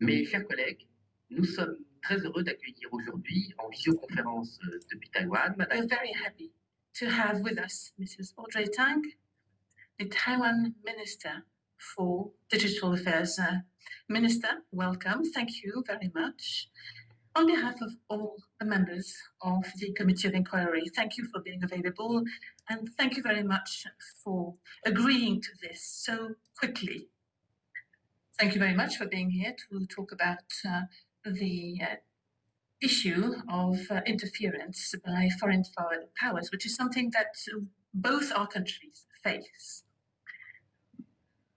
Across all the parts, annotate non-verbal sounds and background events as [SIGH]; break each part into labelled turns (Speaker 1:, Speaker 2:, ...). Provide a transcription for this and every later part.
Speaker 1: Mes chers collègues, nous sommes très heureux d'accueillir aujourd'hui en visioconférence euh, depuis Taïwan Madame.
Speaker 2: We're very happy to have with us Mrs. Audrey Tang, the Taiwan Minister for Digital Affairs. Uh, Minister, welcome. Thank you very much. On behalf of all the members of the Committee of Inquiry, thank you for being available and thank you very much for agreeing to this so quickly. Thank you very much for being here to talk about uh, the uh, issue of uh, interference by foreign powers, which is something that both our countries face.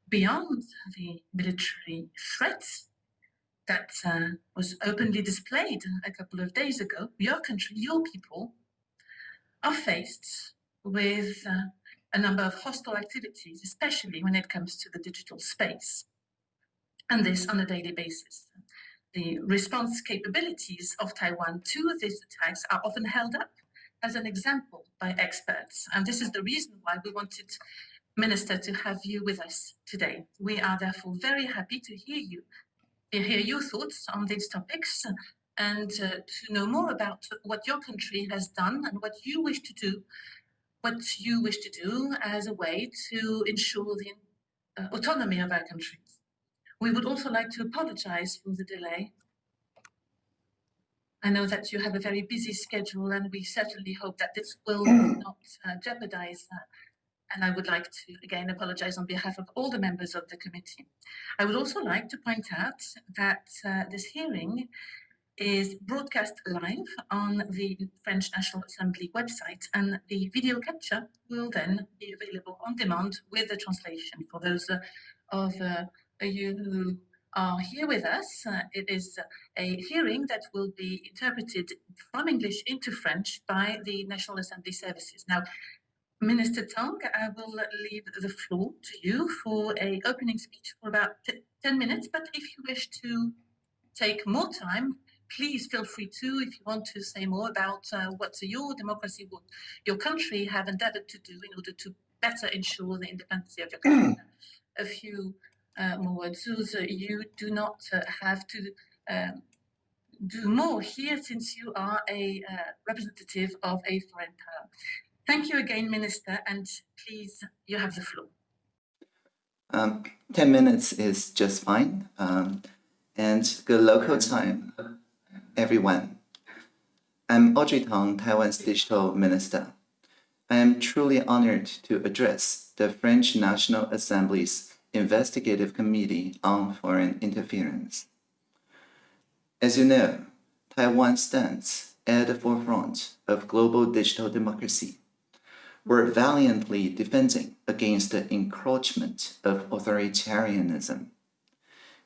Speaker 2: Beyond the military threats that uh, was openly displayed a couple of days ago, your country, your people, are faced with uh, a number of hostile activities, especially when it comes to the digital space, and this on a daily basis. The response capabilities of Taiwan to these attacks are often held up as an example by experts, and this is the reason why we wanted Minister to have you with us today. We are therefore very happy to hear you hear your thoughts on these topics and uh, to know more about what your country has done and what you wish to do, what you wish to do as a way to ensure the uh, autonomy of our countries. We would also like to apologize for the delay. I know that you have a very busy schedule and we certainly hope that this will [CLEARS THROAT] not uh, jeopardize that. and I would like to again apologize on behalf of all the members of the committee. I would also like to point out that uh, this hearing is broadcast live on the French National Assembly website and the video capture will then be available on demand with the translation for those uh, of uh, you are here with us. Uh, it is a hearing that will be interpreted from English into French by the National Assembly services. Now, Minister Tang, I will leave the floor to you for a opening speech for about 10 minutes, but if you wish to take more time, please feel free to, if you want to say more about uh, what your democracy, what your country have endeavored to do in order to better ensure the independence of your country. [CLEARS THROAT] a few uh, more words. So you do not uh, have to um, do more here since you are a uh, representative of a foreign power. Thank you again, Minister, and please, you have the floor.
Speaker 3: Um, 10 minutes is just fine. Um, and good local time, everyone. I'm Audrey Tang, Taiwan's Digital Minister. I am truly honored to address the French National Assembly's Investigative Committee on Foreign Interference. As you know, Taiwan stands at the forefront of global digital democracy We're valiantly defending against the encroachment of authoritarianism.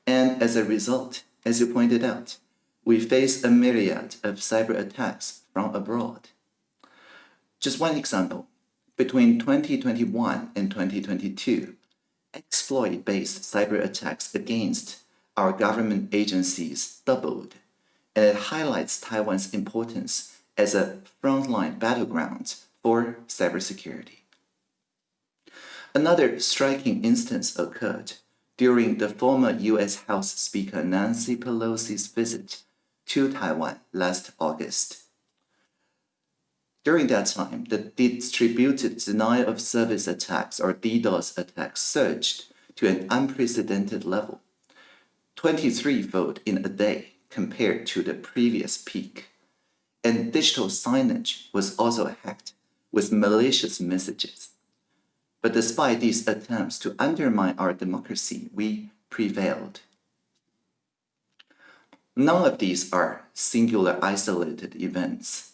Speaker 3: And as a result, as you pointed out, we face a myriad of cyber attacks from abroad. Just one example, between 2021 and 2022, exploit-based cyber attacks against our government agencies doubled, and it highlights Taiwan's importance as a frontline battleground for cybersecurity. Another striking instance occurred during the former U.S. House Speaker Nancy Pelosi's visit to Taiwan last August. During that time, the distributed denial of service attacks or DDoS attacks surged to an unprecedented level, 23-fold in a day compared to the previous peak. And digital signage was also hacked with malicious messages. But despite these attempts to undermine our democracy, we prevailed. None of these are singular isolated events,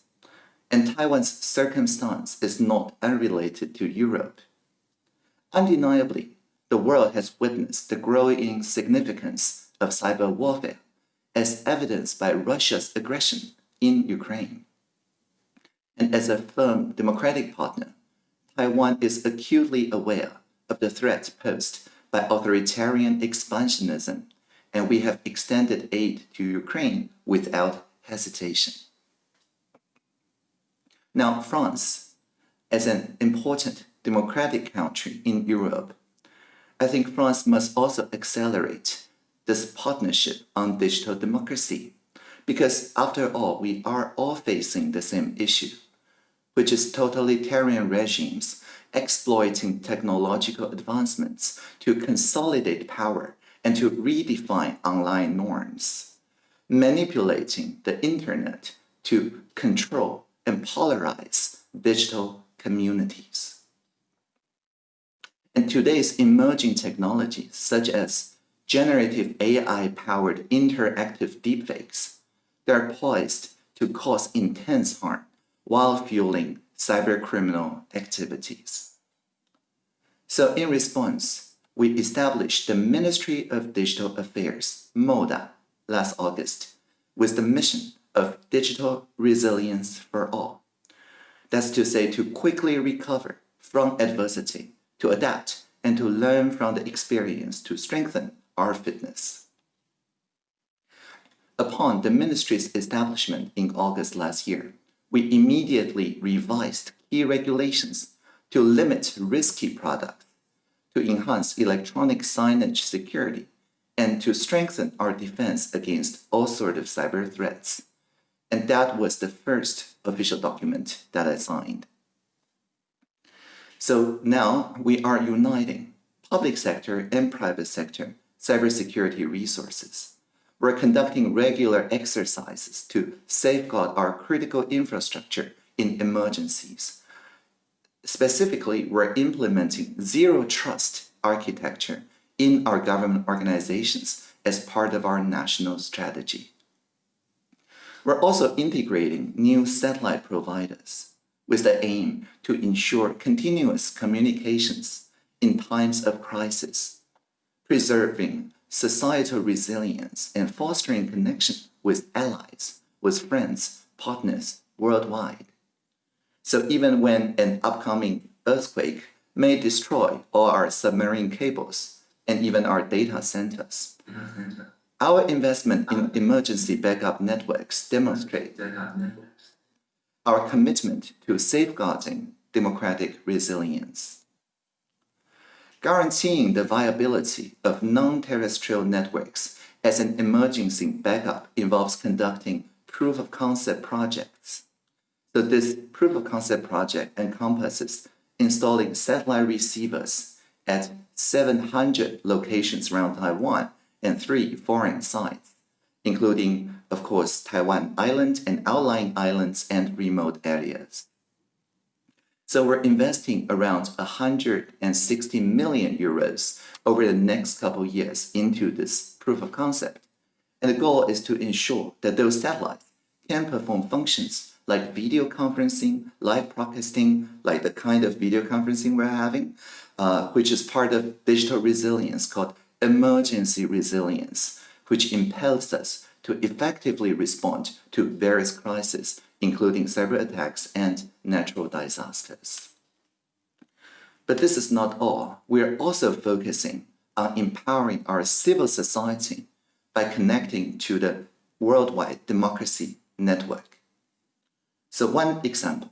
Speaker 3: and Taiwan's circumstance is not unrelated to Europe. Undeniably, the world has witnessed the growing significance of cyber warfare as evidenced by Russia's aggression in Ukraine. And as a firm democratic partner, Taiwan is acutely aware of the threat posed by authoritarian expansionism, and we have extended aid to Ukraine without hesitation. Now, France, as an important democratic country in Europe, I think France must also accelerate this partnership on digital democracy. Because after all, we are all facing the same issue, which is totalitarian regimes exploiting technological advancements to consolidate power and to redefine online norms, manipulating the internet to control and polarize digital communities. And today's emerging technologies, such as generative AI-powered interactive deepfakes, they're poised to cause intense harm while fueling cybercriminal activities. So in response, we established the Ministry of Digital Affairs, MODA, last August, with the mission of digital resilience for all. That's to say, to quickly recover from adversity, to adapt, and to learn from the experience to strengthen our fitness. Upon the ministry's establishment in August last year, we immediately revised key regulations to limit risky products, to enhance electronic signage security, and to strengthen our defense against all sorts of cyber threats. And that was the first official document that I signed. So now we are uniting public sector and private sector cybersecurity resources. We're conducting regular exercises to safeguard our critical infrastructure in emergencies. Specifically, we're implementing zero trust architecture in our government organizations as part of our national strategy. We're also integrating new satellite providers with the aim to ensure continuous communications in times of crisis, preserving societal resilience and fostering connection with allies, with friends, partners worldwide. So even when an upcoming earthquake may destroy all our submarine cables and even our data centers, our investment in emergency backup networks demonstrate our commitment to safeguarding democratic resilience. Guaranteeing the viability of non-terrestrial networks as an emergency backup involves conducting proof of concept projects. So this proof of concept project encompasses installing satellite receivers at 700 locations around Taiwan and three foreign sites, including, of course, Taiwan Island and outlying islands and remote areas. So we're investing around 160 million euros over the next couple years into this proof of concept. And the goal is to ensure that those satellites can perform functions like video conferencing, live broadcasting, like the kind of video conferencing we're having, uh, which is part of digital resilience called emergency resilience, which impels us to effectively respond to various crises, including cyber attacks and natural disasters. But this is not all. We are also focusing on empowering our civil society by connecting to the worldwide democracy network. So one example,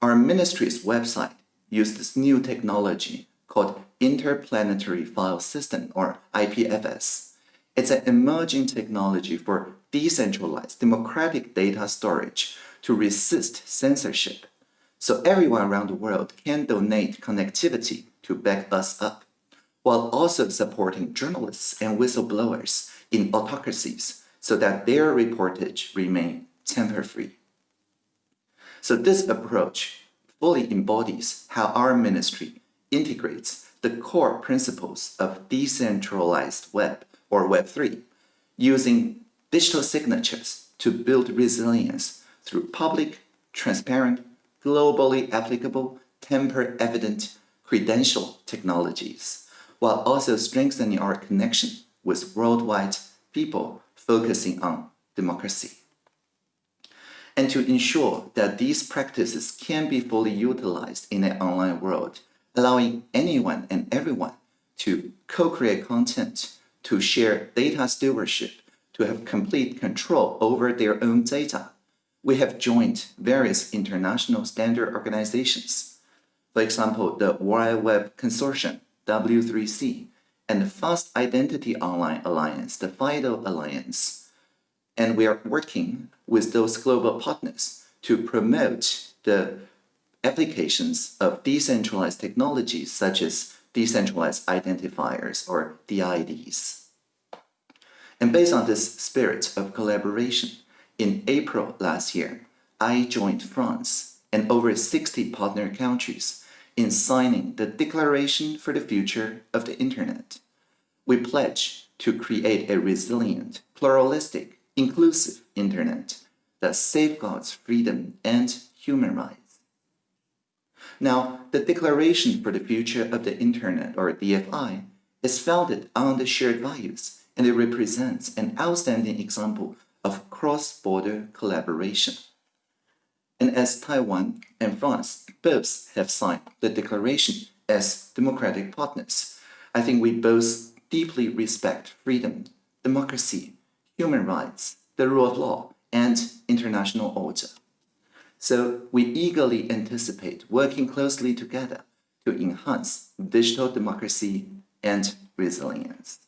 Speaker 3: our ministry's website uses new technology called Interplanetary File System, or IPFS. It's an emerging technology for decentralized democratic data storage to resist censorship. So everyone around the world can donate connectivity to back us up, while also supporting journalists and whistleblowers in autocracies so that their reportage remain tamper-free. So this approach fully embodies how our ministry integrates the core principles of decentralized web or Web3, using digital signatures to build resilience through public, transparent, globally applicable, tamper-evident credential technologies, while also strengthening our connection with worldwide people focusing on democracy. And to ensure that these practices can be fully utilized in an online world, allowing anyone and everyone to co-create content, to share data stewardship, to have complete control over their own data. We have joined various international standard organizations. For example, the World Web Consortium, W3C, and the Fast Identity Online Alliance, the FIDO Alliance. And we are working with those global partners to promote the applications of decentralized technologies such as decentralized identifiers or DIDs. And based on this spirit of collaboration, in April last year, I joined France and over 60 partner countries in signing the Declaration for the Future of the Internet. We pledge to create a resilient, pluralistic, inclusive Internet that safeguards freedom and human rights. Now, the Declaration for the Future of the Internet, or DFI, is founded on the shared values and it represents an outstanding example of cross-border collaboration. And as Taiwan and France both have signed the declaration as democratic partners, I think we both deeply respect freedom, democracy, human rights, the rule of law, and international order. So we eagerly anticipate working closely together to enhance digital democracy and resilience.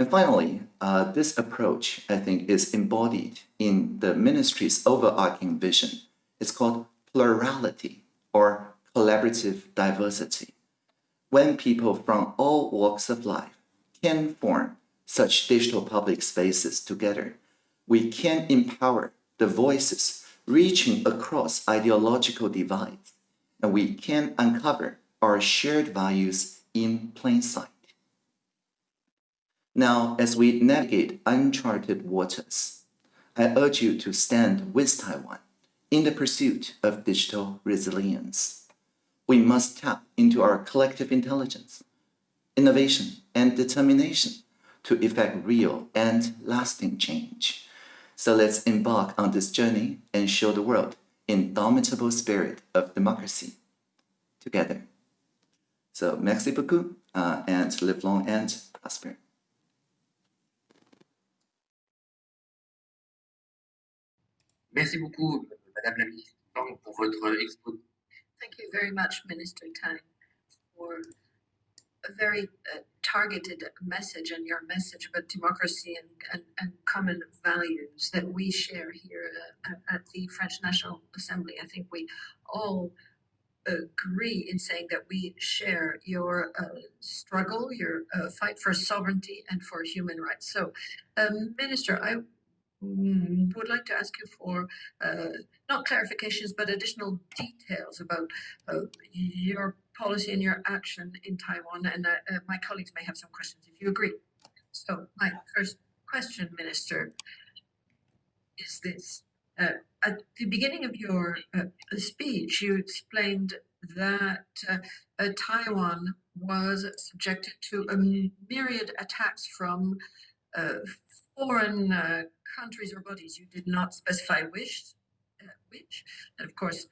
Speaker 3: And finally, uh, this approach, I think, is embodied in the ministry's overarching vision. It's called plurality or collaborative diversity. When people from all walks of life can form such digital public spaces together, we can empower the voices reaching across ideological divides, and we can uncover our shared values in plain sight. Now, as we navigate uncharted waters, I urge you to stand with Taiwan in the pursuit of digital resilience. We must tap into our collective intelligence, innovation, and determination to effect real and lasting change. So let's embark on this journey and show the world indomitable spirit of democracy together. So merci beaucoup uh, and live long and prosper.
Speaker 1: Merci beaucoup, Madame la Ministre, pour votre exposé.
Speaker 4: Thank you very much, Minister Tang, for a very uh, targeted message and your message about democracy and, and, and common values that we share here uh, at the French National Assembly. I think we all agree in saying that we share your uh, struggle, your uh, fight for sovereignty and for human rights. So, um, Minister, I mm, would like to ask you for uh, not clarifications but additional details about uh, your policy and your action in Taiwan. And uh, uh, my colleagues may have some questions if you agree. So, my first question, Minister, is this. Uh, at the beginning of your uh, speech, you explained that uh, uh, Taiwan was subjected to a myriad attacks from foreign countries or bodies. You did not specify which, which, and of course,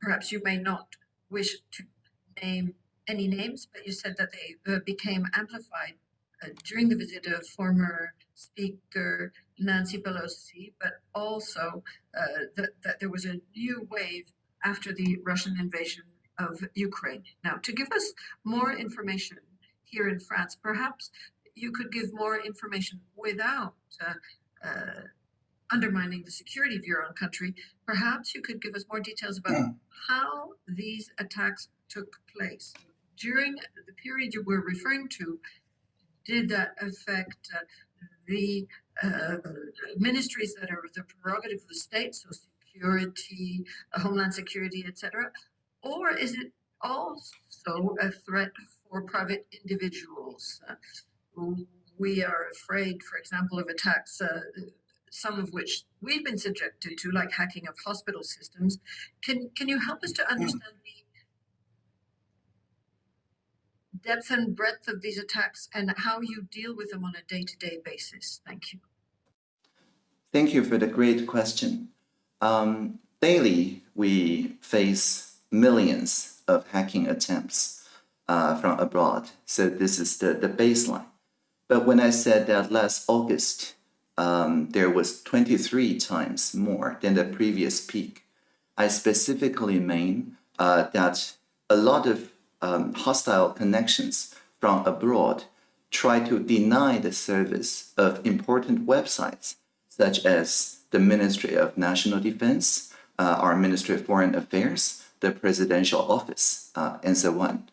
Speaker 4: perhaps you may not wish to name any names, but you said that they became amplified during the visit of former Speaker Nancy Pelosi, but also that, that there was a new wave after the Russian invasion of Ukraine. Now, to give us more information here in France, perhaps you could give more information without uh, uh, undermining the security of your own country. Perhaps you could give us more details about mm. how these attacks took place. During the period you were referring to, did that affect uh, the uh, ministries that are the prerogative of the state, so security, uh, homeland security, etc., or is it also a threat for private individuals? Uh, we are afraid, for example, of attacks, uh, some of which we've been subjected to, like hacking of hospital systems. Can, can you help us to understand the depth and breadth of these attacks and how you deal with them on a day-to-day -day basis? Thank you.
Speaker 3: Thank you for the great question. Um, daily, we face millions of hacking attempts uh, from abroad. So this is the, the baseline. But when I said that last August, um, there was 23 times more than the previous peak, I specifically mean uh, that a lot of um, hostile connections from abroad try to deny the service of important websites such as the Ministry of National Defense, uh, our Ministry of Foreign Affairs, the Presidential Office, uh, and so on.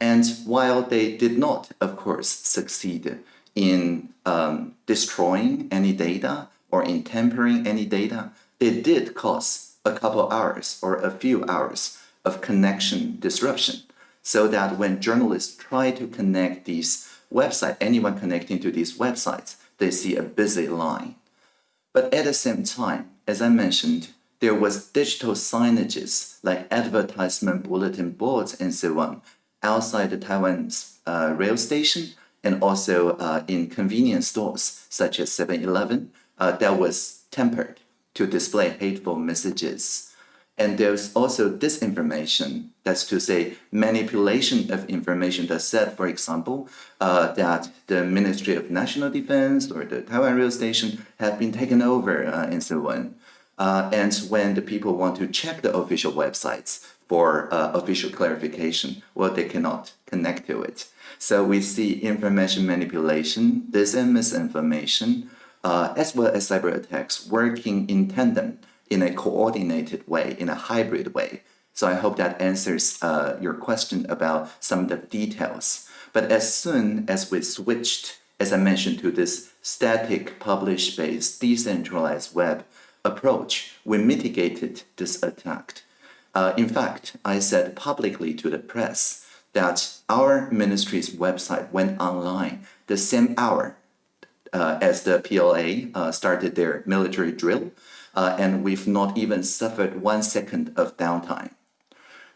Speaker 3: And while they did not, of course, succeed in um, destroying any data or in tampering any data, it did cause a couple hours or a few hours of connection disruption so that when journalists try to connect these websites, anyone connecting to these websites, they see a busy line. But at the same time, as I mentioned, there was digital signages like advertisement bulletin boards and so on outside the Taiwan's uh, rail station and also uh, in convenience stores such as 7-Eleven uh, that was tempered to display hateful messages. And there's also disinformation, that's to say manipulation of information that said, for example, uh, that the Ministry of National Defense or the Taiwan Rail Station have been taken over uh, and so on. Uh, and when the people want to check the official websites for uh, official clarification, well, they cannot connect to it. So we see information manipulation, dis and misinformation, uh, as well as cyber attacks working in tandem in a coordinated way, in a hybrid way. So I hope that answers uh, your question about some of the details. But as soon as we switched, as I mentioned, to this static publish-based decentralized web approach, we mitigated this attack. Uh, in fact, I said publicly to the press that our ministry's website went online the same hour uh, as the PLA uh, started their military drill, uh, and we've not even suffered one second of downtime.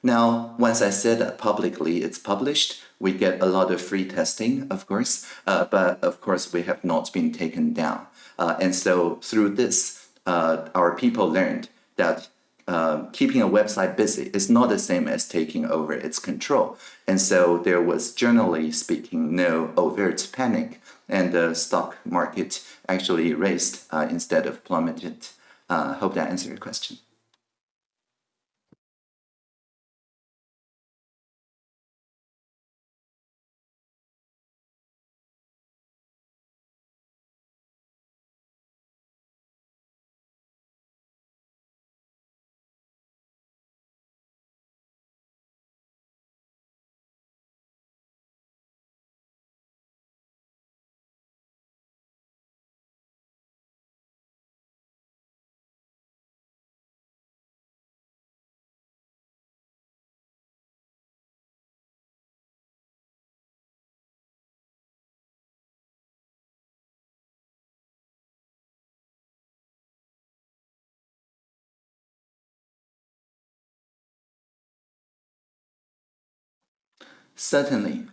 Speaker 3: Now, once I said that publicly, it's published, we get a lot of free testing, of course, uh, but of course we have not been taken down. Uh, and so through this, uh, our people learned that uh, keeping a website busy is not the same as taking over its control. And so there was, generally speaking, no overt panic, and the stock market actually raised uh, instead of plummeted. Uh, hope that answered your question. Certainly.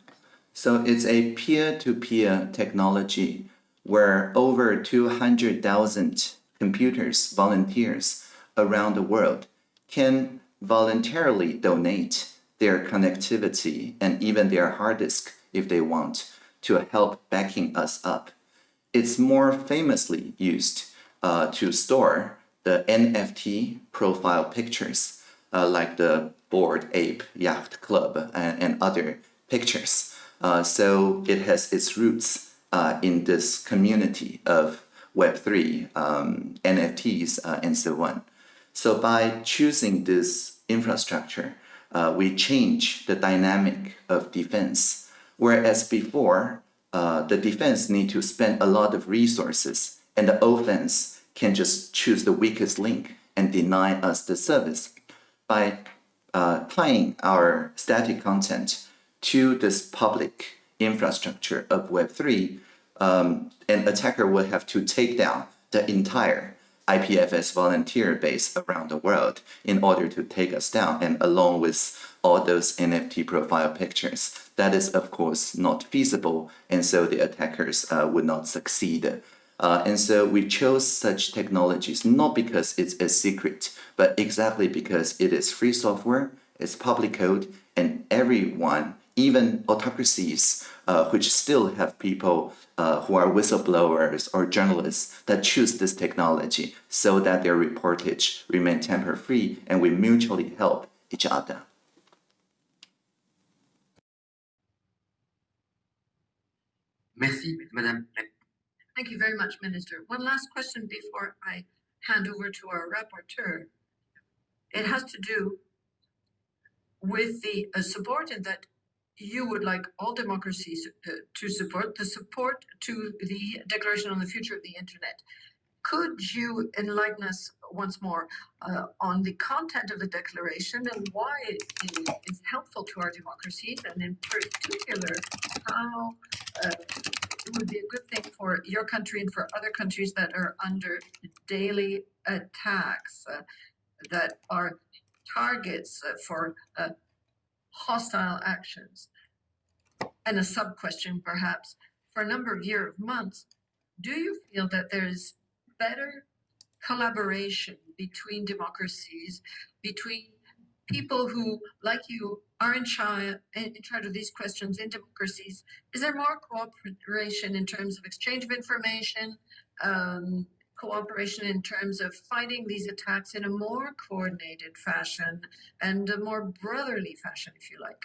Speaker 3: So it's a peer-to-peer -peer technology where over 200,000 computers, volunteers around the world can voluntarily donate their connectivity and even their hard disk if they want to help backing us up. It's more famously used uh, to store the NFT profile pictures uh, like the Bored Ape Yacht Club and, and other pictures. Uh, so it has its roots uh, in this community of Web3, um, NFTs, uh, and so on. So by choosing this infrastructure, uh, we change the dynamic of defense. Whereas before, uh, the defense need to spend a lot of resources and the offense can just choose the weakest link and deny us the service. By uh, tying our static content to this public infrastructure of Web3, um, an attacker would have to take down the entire IPFS volunteer base around the world in order to take us down and along with all those NFT profile pictures. That is, of course, not feasible, and so the attackers uh, would not succeed. Uh, and so we chose such technologies not because it's a secret, but exactly because it is free software, it's public code, and everyone, even autocracies, uh, which still have people uh, who are whistleblowers or journalists that choose this technology so that their reportage remain tamper-free and we mutually help each other.
Speaker 1: Merci, Madame.
Speaker 4: Thank you very much, Minister. One last question before I hand over to our rapporteur. It has to do with the uh, support that you would like all democracies uh, to support, the support to the Declaration on the Future of the Internet. Could you enlighten us once more uh, on the content of the declaration and why it is helpful to our democracies, and in particular, how uh, would be a good thing for your country and for other countries that are under daily attacks uh, that are targets uh, for uh, hostile actions. And a sub question, perhaps, for a number of years, months, do you feel that there's better collaboration between democracies, between people who, like you, are in charge, in charge of these questions in democracies? Is there more cooperation in terms of exchange of information, um, cooperation in terms of fighting these attacks in a more coordinated fashion and a more brotherly fashion, if you like?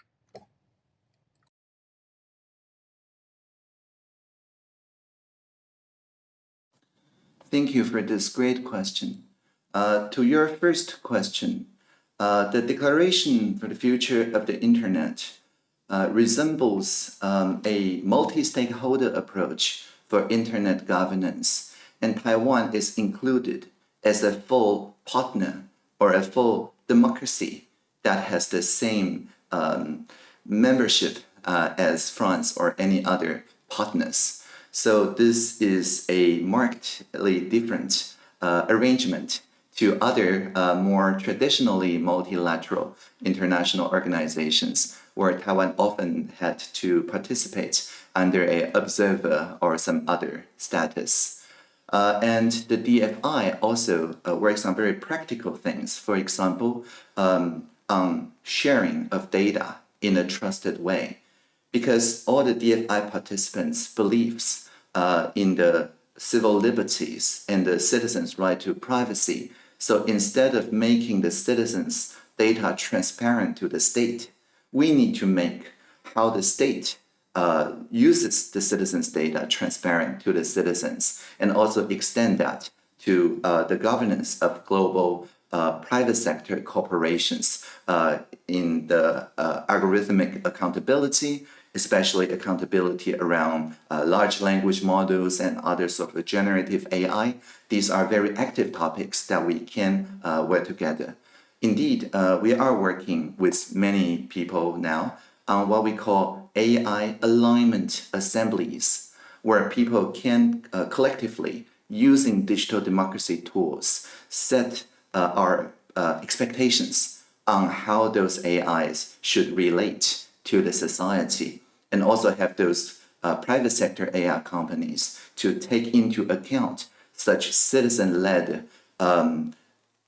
Speaker 3: Thank you for this great question. Uh, to your first question, uh, the Declaration for the Future of the Internet uh, resembles um, a multi-stakeholder approach for Internet governance, and Taiwan is included as a full partner or a full democracy that has the same um, membership uh, as France or any other partners. So this is a markedly different uh, arrangement to other uh, more traditionally multilateral international organizations where Taiwan often had to participate under a observer or some other status. Uh, and the DFI also uh, works on very practical things. For example, um, on sharing of data in a trusted way. Because all the DFI participants believes uh, in the civil liberties and the citizens' right to privacy. So instead of making the citizens' data transparent to the state, we need to make how the state uh, uses the citizens' data transparent to the citizens and also extend that to uh, the governance of global uh, private sector corporations uh, in the uh, algorithmic accountability, especially accountability around uh, large language models and other sort of generative AI. These are very active topics that we can uh, work together. Indeed, uh, we are working with many people now on what we call AI alignment assemblies, where people can uh, collectively, using digital democracy tools, set uh, our uh, expectations on how those AIs should relate to the society, and also have those uh, private sector AI companies to take into account such citizen-led um,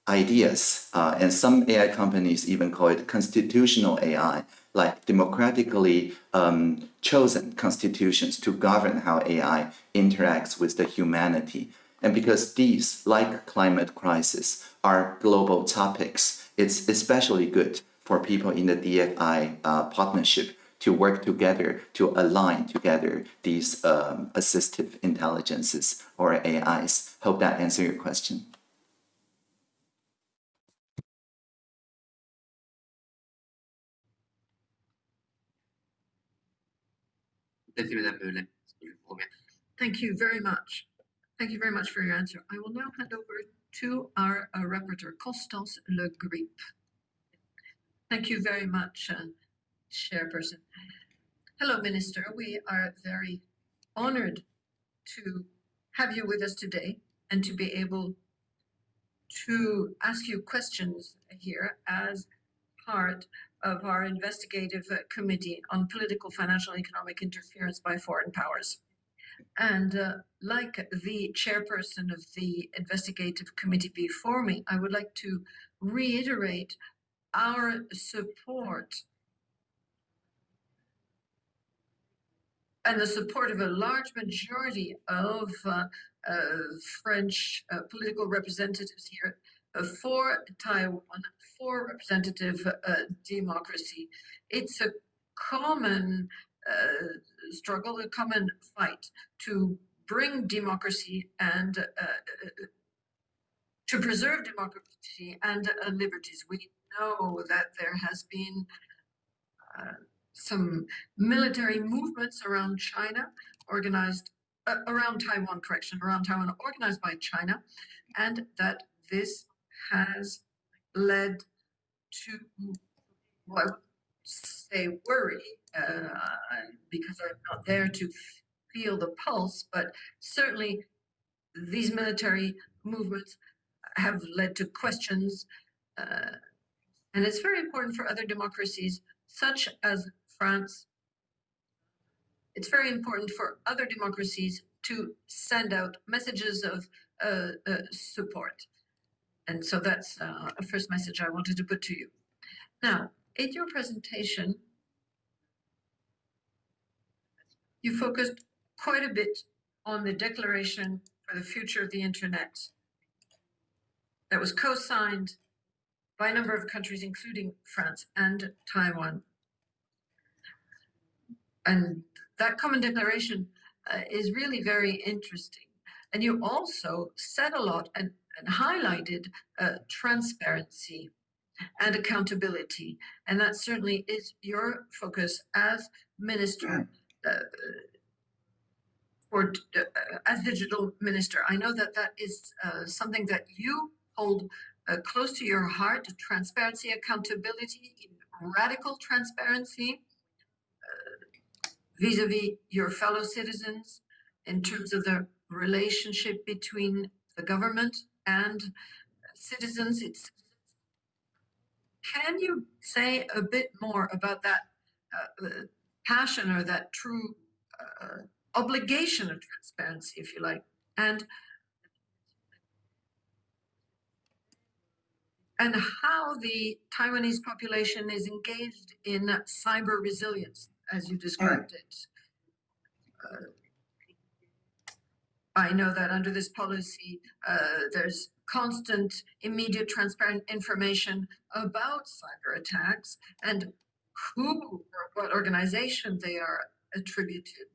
Speaker 3: ideas. Uh, and some AI companies even call it constitutional AI, like democratically um, chosen constitutions to govern how AI interacts with the humanity. And because these, like climate crisis, are global topics, it's especially good for people in the DFI uh, partnership to work together, to align together these um, assistive intelligences or AIs. Hope that answers your question.
Speaker 4: Thank you very much. Thank you very much for your answer. I will now hand over to our uh, rapporteur, Constance Le Grip. Thank you very much, uh, Chairperson. Hello, Minister. We are very honored to have you with us today and to be able to ask you questions here as part of our investigative committee on political, financial, and economic interference by foreign powers. And uh, like the chairperson of the investigative committee before me, I would like to reiterate our support and the support of a large majority of uh, uh, French uh, political representatives here uh, for Taiwan, for representative uh, democracy. It's a common uh, struggle, a common fight to bring democracy and to preserve democracy and liberties. We know that there has been some military movements around China, organized uh, around Taiwan, correction, around Taiwan, organized by China, and that this has led to, I would say worry, uh, because I'm not there to feel the pulse, but certainly these military movements have led to questions. Uh, and it's very important for other democracies, such as France. It's very important for other democracies to send out messages of uh, uh, support. And so that's uh, a first message I wanted to put to you. Now, in your presentation, you focused quite a bit on the Declaration for the Future of the Internet that was co-signed by a number of countries, including France and Taiwan. And that common declaration uh, is really very interesting. And you also said a lot and, and highlighted uh, transparency and accountability. And that certainly is your focus as minister uh, or uh, as digital minister. I know that that is uh, something that you hold uh, close to your heart, transparency, accountability, radical transparency vis-a-vis your fellow citizens in terms of the relationship between the government and citizens. It's can you say a bit more about that uh, uh, passion or that true uh, obligation of transparency, if you like, and and how the Taiwanese population is engaged in cyber resilience, as you described it. Uh, I know that under this policy, uh, there's constant, immediate, transparent information about cyber attacks and who or what organization they are attributed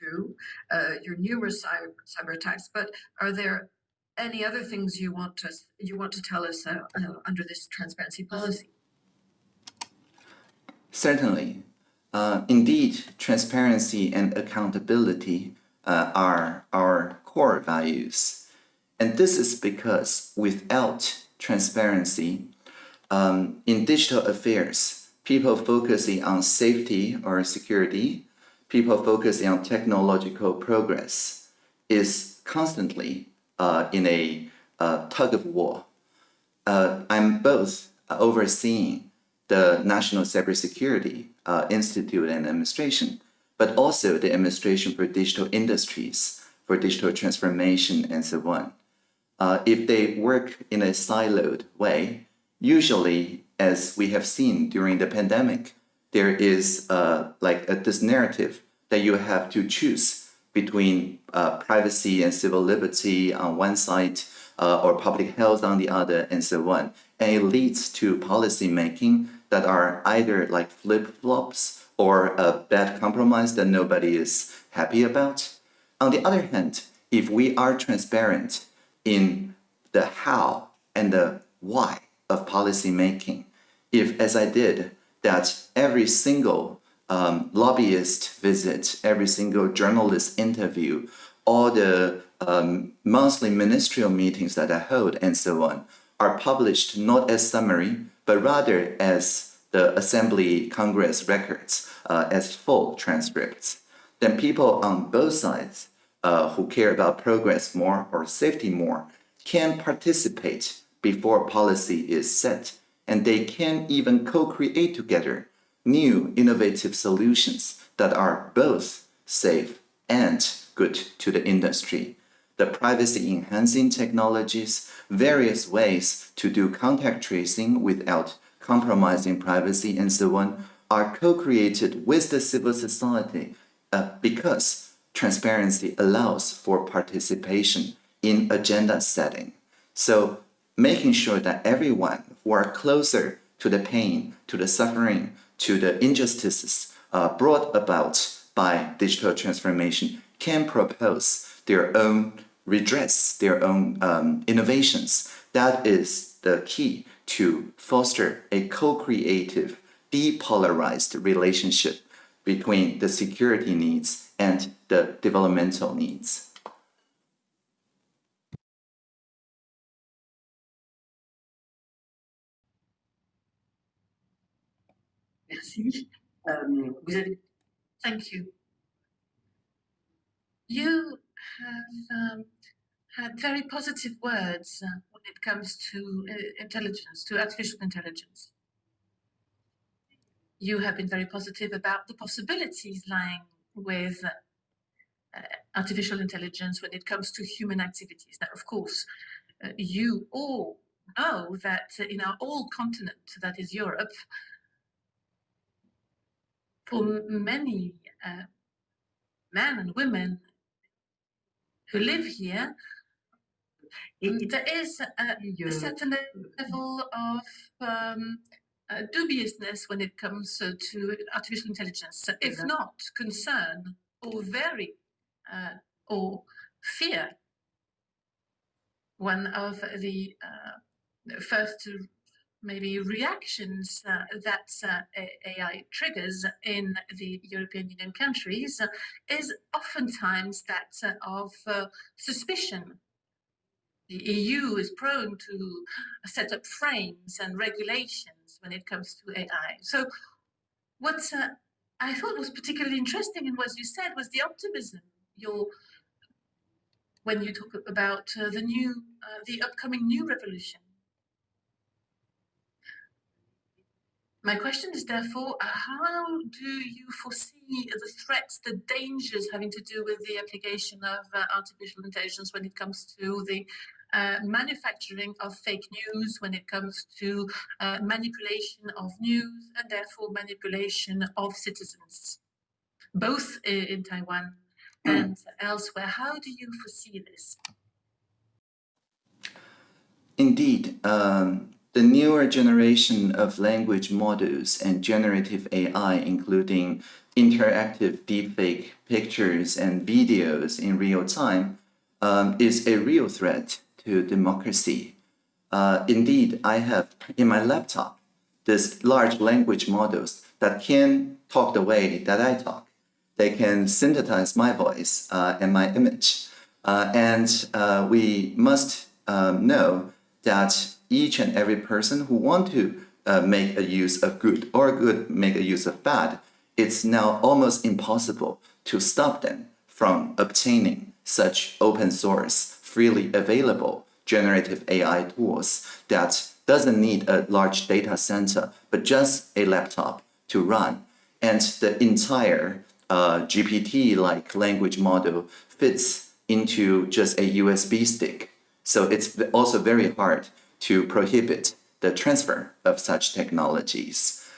Speaker 4: to, uh, your numerous cyber, cyber attacks, but are there any other things you want to you want to tell us uh, uh, under this transparency policy?
Speaker 3: Certainly. Uh, indeed, transparency and accountability uh, are our core values. And this is because without transparency, um, in digital affairs, people focusing on safety or security, people focusing on technological progress is constantly uh, in a uh, tug of war. Uh, I'm both overseeing the National Cybersecurity uh, Institute and Administration, but also the Administration for Digital Industries, for digital transformation and so on. Uh, if they work in a siloed way, usually, as we have seen during the pandemic, there is uh, like a, this narrative that you have to choose between uh, privacy and civil liberty on one side uh, or public health on the other and so on. And it leads to policy making that are either like flip-flops or a bad compromise that nobody is happy about. On the other hand, if we are transparent in the how and the why of policy making, if, as I did, that every single um, lobbyist visit, every single journalist interview, all the um, monthly ministerial meetings that I hold, and so on, are published not as summary, but rather as the Assembly Congress records, uh, as full transcripts. Then people on both sides uh, who care about progress more or safety more can participate before policy is set, and they can even co-create together new innovative solutions that are both safe and good to the industry. The privacy enhancing technologies, various ways to do contact tracing without compromising privacy and so on are co-created with the civil society uh, because transparency allows for participation in agenda setting. So making sure that everyone who are closer to the pain, to the suffering, to the injustices uh, brought about by digital transformation can propose their own redress, their own um, innovations. That is the key to foster a co-creative, depolarized relationship between the security needs and the developmental needs.
Speaker 1: Merci. Euh,
Speaker 2: Thank you. You have um, had very positive words uh, when it comes to uh, intelligence, to artificial intelligence. You have been very positive about the possibilities lying with uh, artificial intelligence when it comes to human activities. Now, of course, uh, you all know that in our old continent, that is Europe, for many uh, men and women who live here, there is a, a certain level of um, uh, dubiousness when it comes uh, to artificial intelligence, if not concern or very uh, or fear. One of the uh, first maybe reactions uh, that uh, AI triggers in the European Union countries is oftentimes that of uh, suspicion. The EU is prone to set up frames and regulations when it comes to AI. So, what uh, I thought was particularly interesting in what you said was the optimism. Your when you talk about uh, the new, uh, the upcoming new revolution. My question is therefore, uh, how do you foresee the threats, the dangers having to do with the application of uh, artificial intelligence when it comes to the uh, manufacturing of fake news, when it comes to uh, manipulation of news, and therefore manipulation of citizens, both i- in Taiwan and elsewhere? How do you foresee this?
Speaker 3: Indeed, um, the newer generation of language models and generative AI, including interactive deepfake pictures and videos in real time, um, is a real threat to democracy. Uh, indeed, I have in my laptop this large language models that can talk the way that I talk. They can synthesize my voice uh, and my image. Uh, and uh, we must um, know that each and every person who want to uh, make a use of good or good make a use of bad, it's now almost impossible to stop them from obtaining such open source, freely available generative AI tools that doesn't need a large data center, but just a laptop to run. And the entire uh, GPT-like language model fits into just a USB stick. So it's also very hard to prohibit the transfer of such technologies.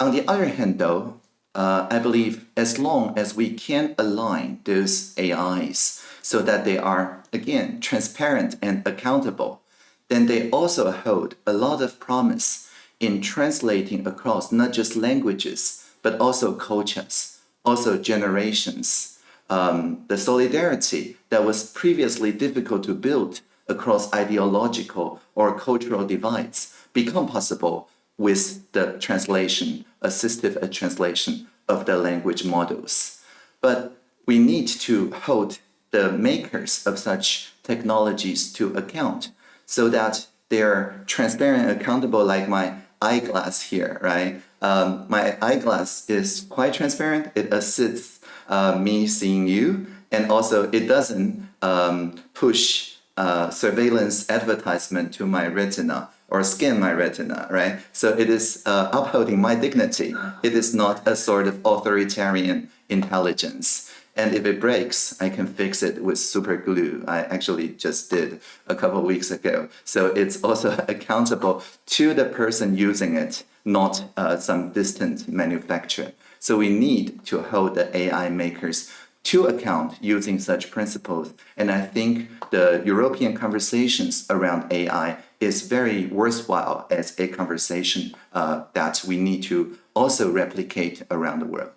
Speaker 3: On the other hand, though, uh, I believe as long as we can align those AIs so that they are, again, transparent and accountable, then they also hold a lot of promise in translating across not just languages, but also cultures, also generations. Um, the solidarity that was previously difficult to build across ideological or cultural divides become possible with the translation, assistive translation of the language models. But we need to hold the makers of such technologies to account so that they're transparent and accountable like my eyeglass here, right? Um, my eyeglass is quite transparent. It assists uh, me seeing you, and also it doesn't um, push uh, surveillance advertisement to my retina or scan my retina, right? So it is uh, upholding my dignity. It is not a sort of authoritarian intelligence. And if it breaks, I can fix it with super glue. I actually just did a couple weeks ago. So it's also [LAUGHS] accountable to the person using it, not uh, some distant manufacturer. So we need to hold the AI makers to account using such principles. And I think the European conversations around AI is very worthwhile as a conversation uh, that we need to also replicate around the world.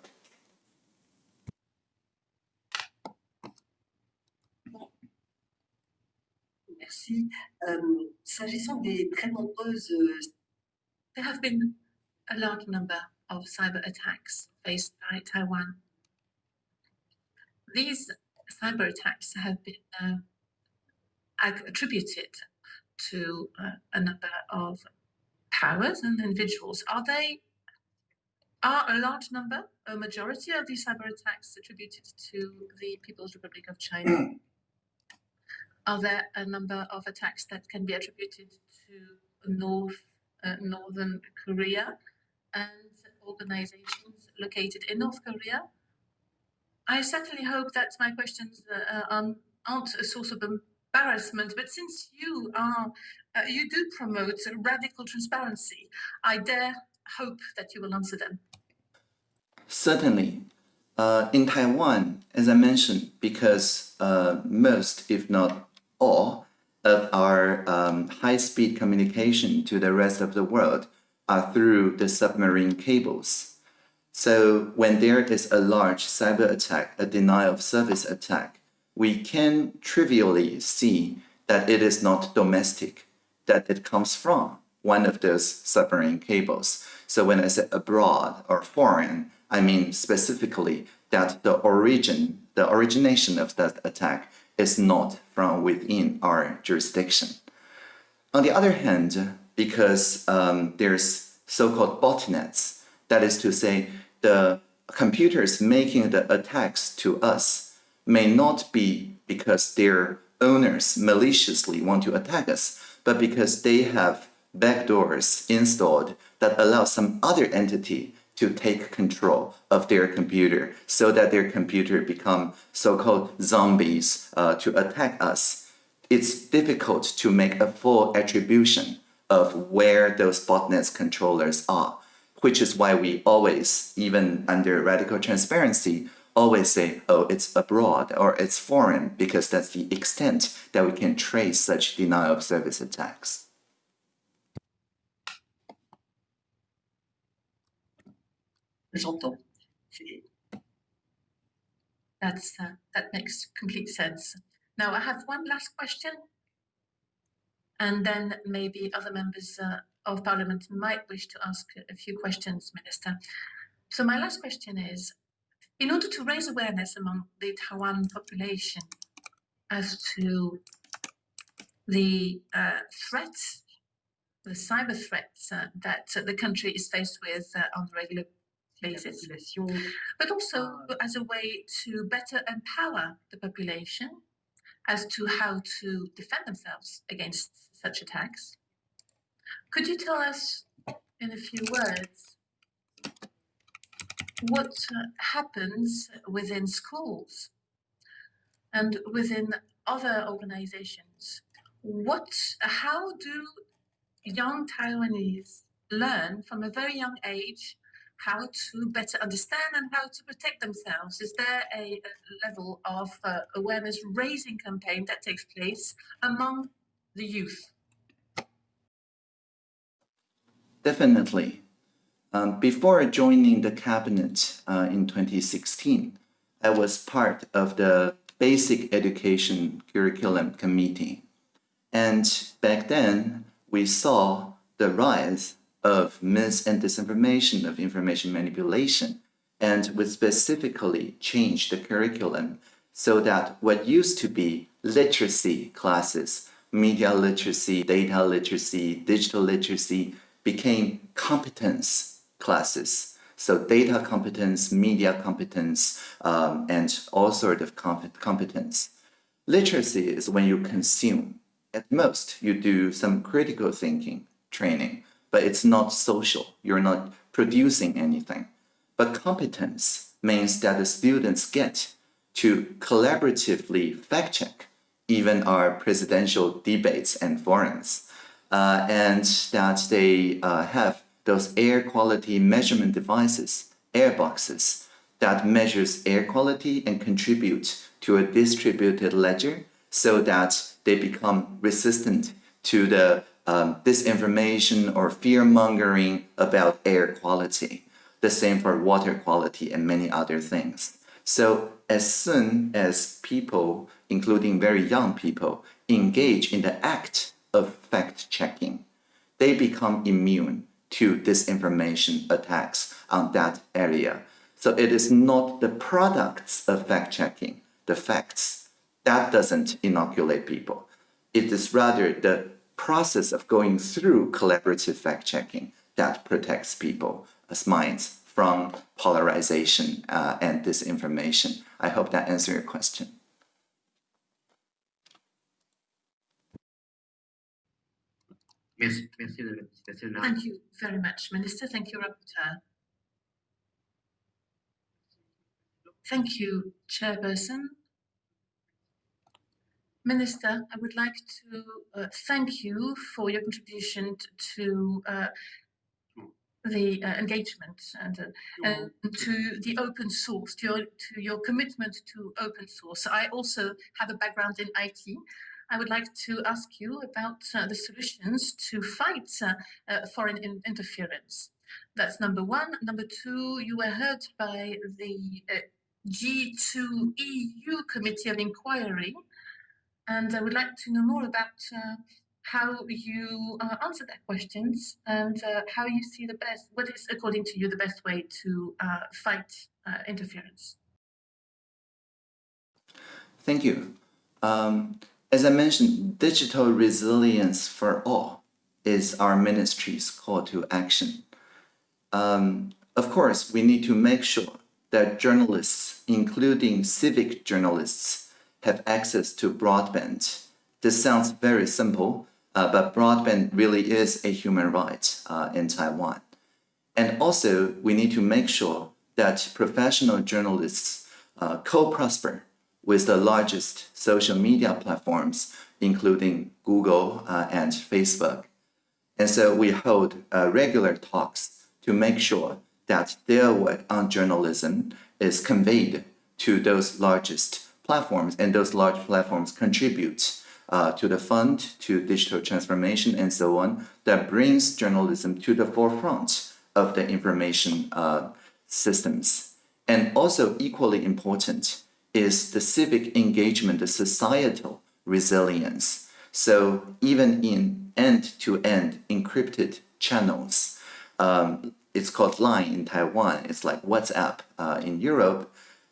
Speaker 5: Euh, S'agissant des très nombreuses
Speaker 2: There have been a large number of cyber attacks faced by Taiwan. These cyber attacks have been uh, attributed to uh, a number of powers and individuals. Are they are a large number, a majority of these cyber attacks attributed to the People's Republic of China? [CLEARS THROAT] are there a number of attacks that can be attributed to North uh, Northern Korea and organizations located in North Korea? I certainly hope that my questions uh, uh, aren't- a source of embarrassment, but since you are, uh, you do promote radical transparency, I dare hope that you will answer them.
Speaker 3: Certainly. Uh, in Taiwan, as I mentioned, because uh, most, if not all, of our um, high speed communication to the rest of the world are through the submarine cables. So when there is a large cyber attack, a denial of service attack, we can trivially see that it is not domestic, that it comes from one of those submarine cables. So when I say abroad or foreign, I mean specifically that the origin, the origination of that attack is not from within our jurisdiction. On the other hand, because um, there's so-called botnets, that is to say, the computers making the attacks to us may not be because their owners maliciously want to attack us, but because they have backdoors installed that allow some other entity to take control of their computer so that their computer become so-called zombies uh, to attack us it's difficult to make a full attribution of where those botnets controllers are, which is why we always, even under radical transparency, always say, oh, it's abroad or it's foreign, because that's the extent that we can trace such denial of service attacks.
Speaker 5: J'entends.
Speaker 2: That's uh, that makes complete sense. Now I have one last question, and then maybe other members uh, of Parliament might wish to ask a- few questions, Minister. So my last question is: in order to raise awareness among the Taiwan population as to the uh, threats, the cyber threats uh, that the country is faced with uh, on a regular but also as a way to better empower the population as to how to defend themselves against such attacks. Could you tell us in a few words what uh, happens within schools and within other organizations? What, how do young Taiwanese learn from a very young age how to better understand and how to protect themselves? Is there a, a level of uh, awareness raising campaign that takes place among the youth?
Speaker 3: Definitely. Um, before joining the cabinet uh, in 2016, I was part of the Basic Education Curriculum Committee. And back then, we saw the rise of mis and disinformation, of information manipulation, and we specifically changed the curriculum so that what used to be literacy classes, media literacy, data literacy, digital literacy, became competence classes. So data competence, media competence, um, and all sort of competence. Literacy is when you consume. At most, you do some critical thinking training, but it's not social. You're not producing anything. But competence means that the students get to collaboratively fact check even our presidential debates and forums, uh, and that they uh, have those air quality measurement devices, air boxes, that measures air quality and contribute to a distributed ledger so that they become resistant to the um, disinformation or fear mongering about air quality. The same for water quality and many other things. So as soon as people including very young people, engage in the act of fact checking, they become immune to disinformation attacks on that area. So it is not the products of fact checking, the facts, that doesn't inoculate people. It is rather the process of going through collaborative fact checking that protects people's minds from polarization uh, and disinformation. I hope that answers your question.
Speaker 1: Merci, merci de la participation.
Speaker 2: Thank you very much, Minister. Thank you, Rapporteur. Thank you, Chairperson. Minister, I would like to uh, thank you for your contribution to uh, the uh, engagement and, uh, and to the open source, to your, to your commitment to open source. I also have a background in IT. I would like to ask you about uh, the solutions to fight uh, uh, foreign in- interference. That's number one. Number two, you were heard by the uh, G2 EU Committee of Inquiry, and I would like to know more about uh, how you uh, answer their questions and uh, how you see the best, what is, according to you, the best way to fight interference.
Speaker 3: Thank you. Um, as I mentioned, digital resilience for all is our ministry's call to action. Um, of course, we need to make sure that journalists, including civic journalists, have access to broadband. This sounds very simple, uh, but broadband really is a human right uh, in Taiwan. And also, we need to make sure that professional journalists uh, co-prosper with the largest social media platforms, including Google uh, and Facebook. And so we hold uh, regular talks to make sure that their work on journalism is conveyed to those largest platforms, and those large platforms contribute uh, to the fund, to digital transformation, and so on, that brings journalism to the forefront of the information uh, systems. And also equally important is the civic engagement, the societal resilience. So even in end-to-end encrypted channels, um, it's called Line in Taiwan, it's like WhatsApp uh, in Europe,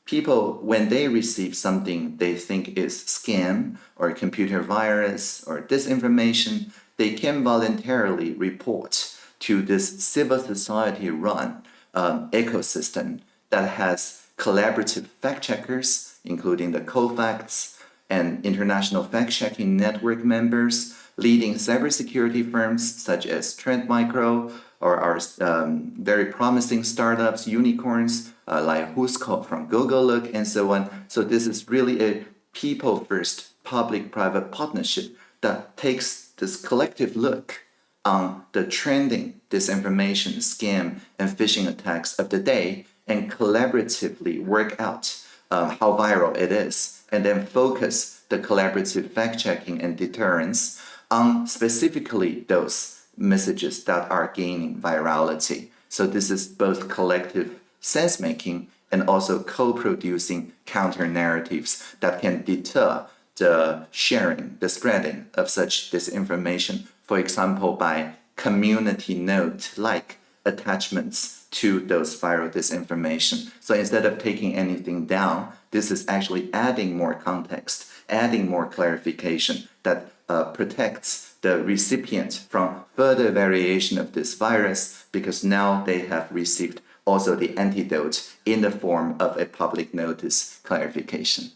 Speaker 3: people, when they receive something they think is scam or computer virus or disinformation, they can voluntarily report to this civil society run um, ecosystem that has collaborative fact checkers, including the COFACTS and international fact checking network members, leading cybersecurity firms such as Trend Micro or our um, very promising startups, unicorns uh, like Whoscall from Gogolook and so on. So this is really a people first public-private partnership that takes this collective look on the trending disinformation, scam, and phishing attacks of the day and collaboratively work out um, how viral it is, and then focus the collaborative fact-checking and deterrence on specifically those messages that are gaining virality. So this is both collective sense-making and also co-producing counter-narratives that can deter the sharing, the spreading of such disinformation, for example, by community note-like attachments to those viral disinformation. So instead of taking anything down, this is actually adding more context, adding more clarification that uh, protects the recipient from further variation of this virus because now they have received also the antidote in the form of a public notice clarification.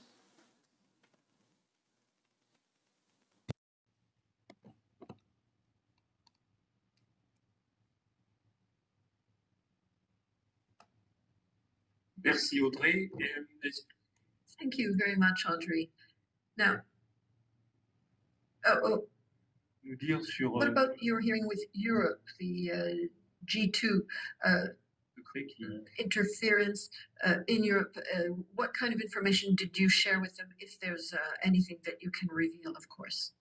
Speaker 6: Merci Audrey. Et, est-ce
Speaker 4: Thank you very much, Audrey. Now, oh, oh,
Speaker 6: que nous dire sur
Speaker 4: what
Speaker 6: euh,
Speaker 4: about your hearing with Europe, the uh, G2 uh,
Speaker 6: le
Speaker 4: interference uh, in Europe? Uh, what kind of information did you share with them, if there's uh, anything that you can reveal, of course?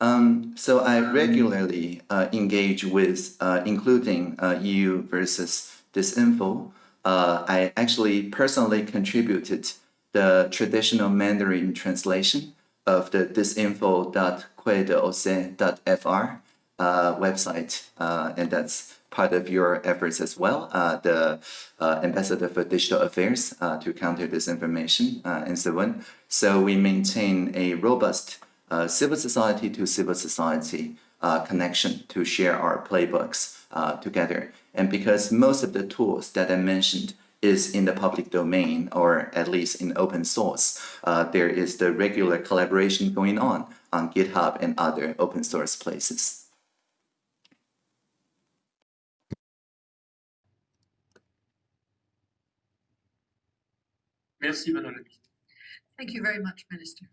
Speaker 3: Um, so I regularly uh, engage with, uh, including uh, EU versus Disinfo. Uh, I actually personally contributed the traditional Mandarin translation of the disinfo.quaidorsay.fr uh, website, uh, and that's part of your efforts as well, uh, the uh, Ambassador for Digital Affairs uh, to counter disinformation uh, and so on. So we maintain a robust uh, civil society to civil society uh, connection to share our playbooks together. And because most of the tools that I mentioned is in the public domain or at least in open source, there is the regular collaboration going on on GitHub and other open source places.
Speaker 6: Merci.
Speaker 4: Thank you very much, Minister.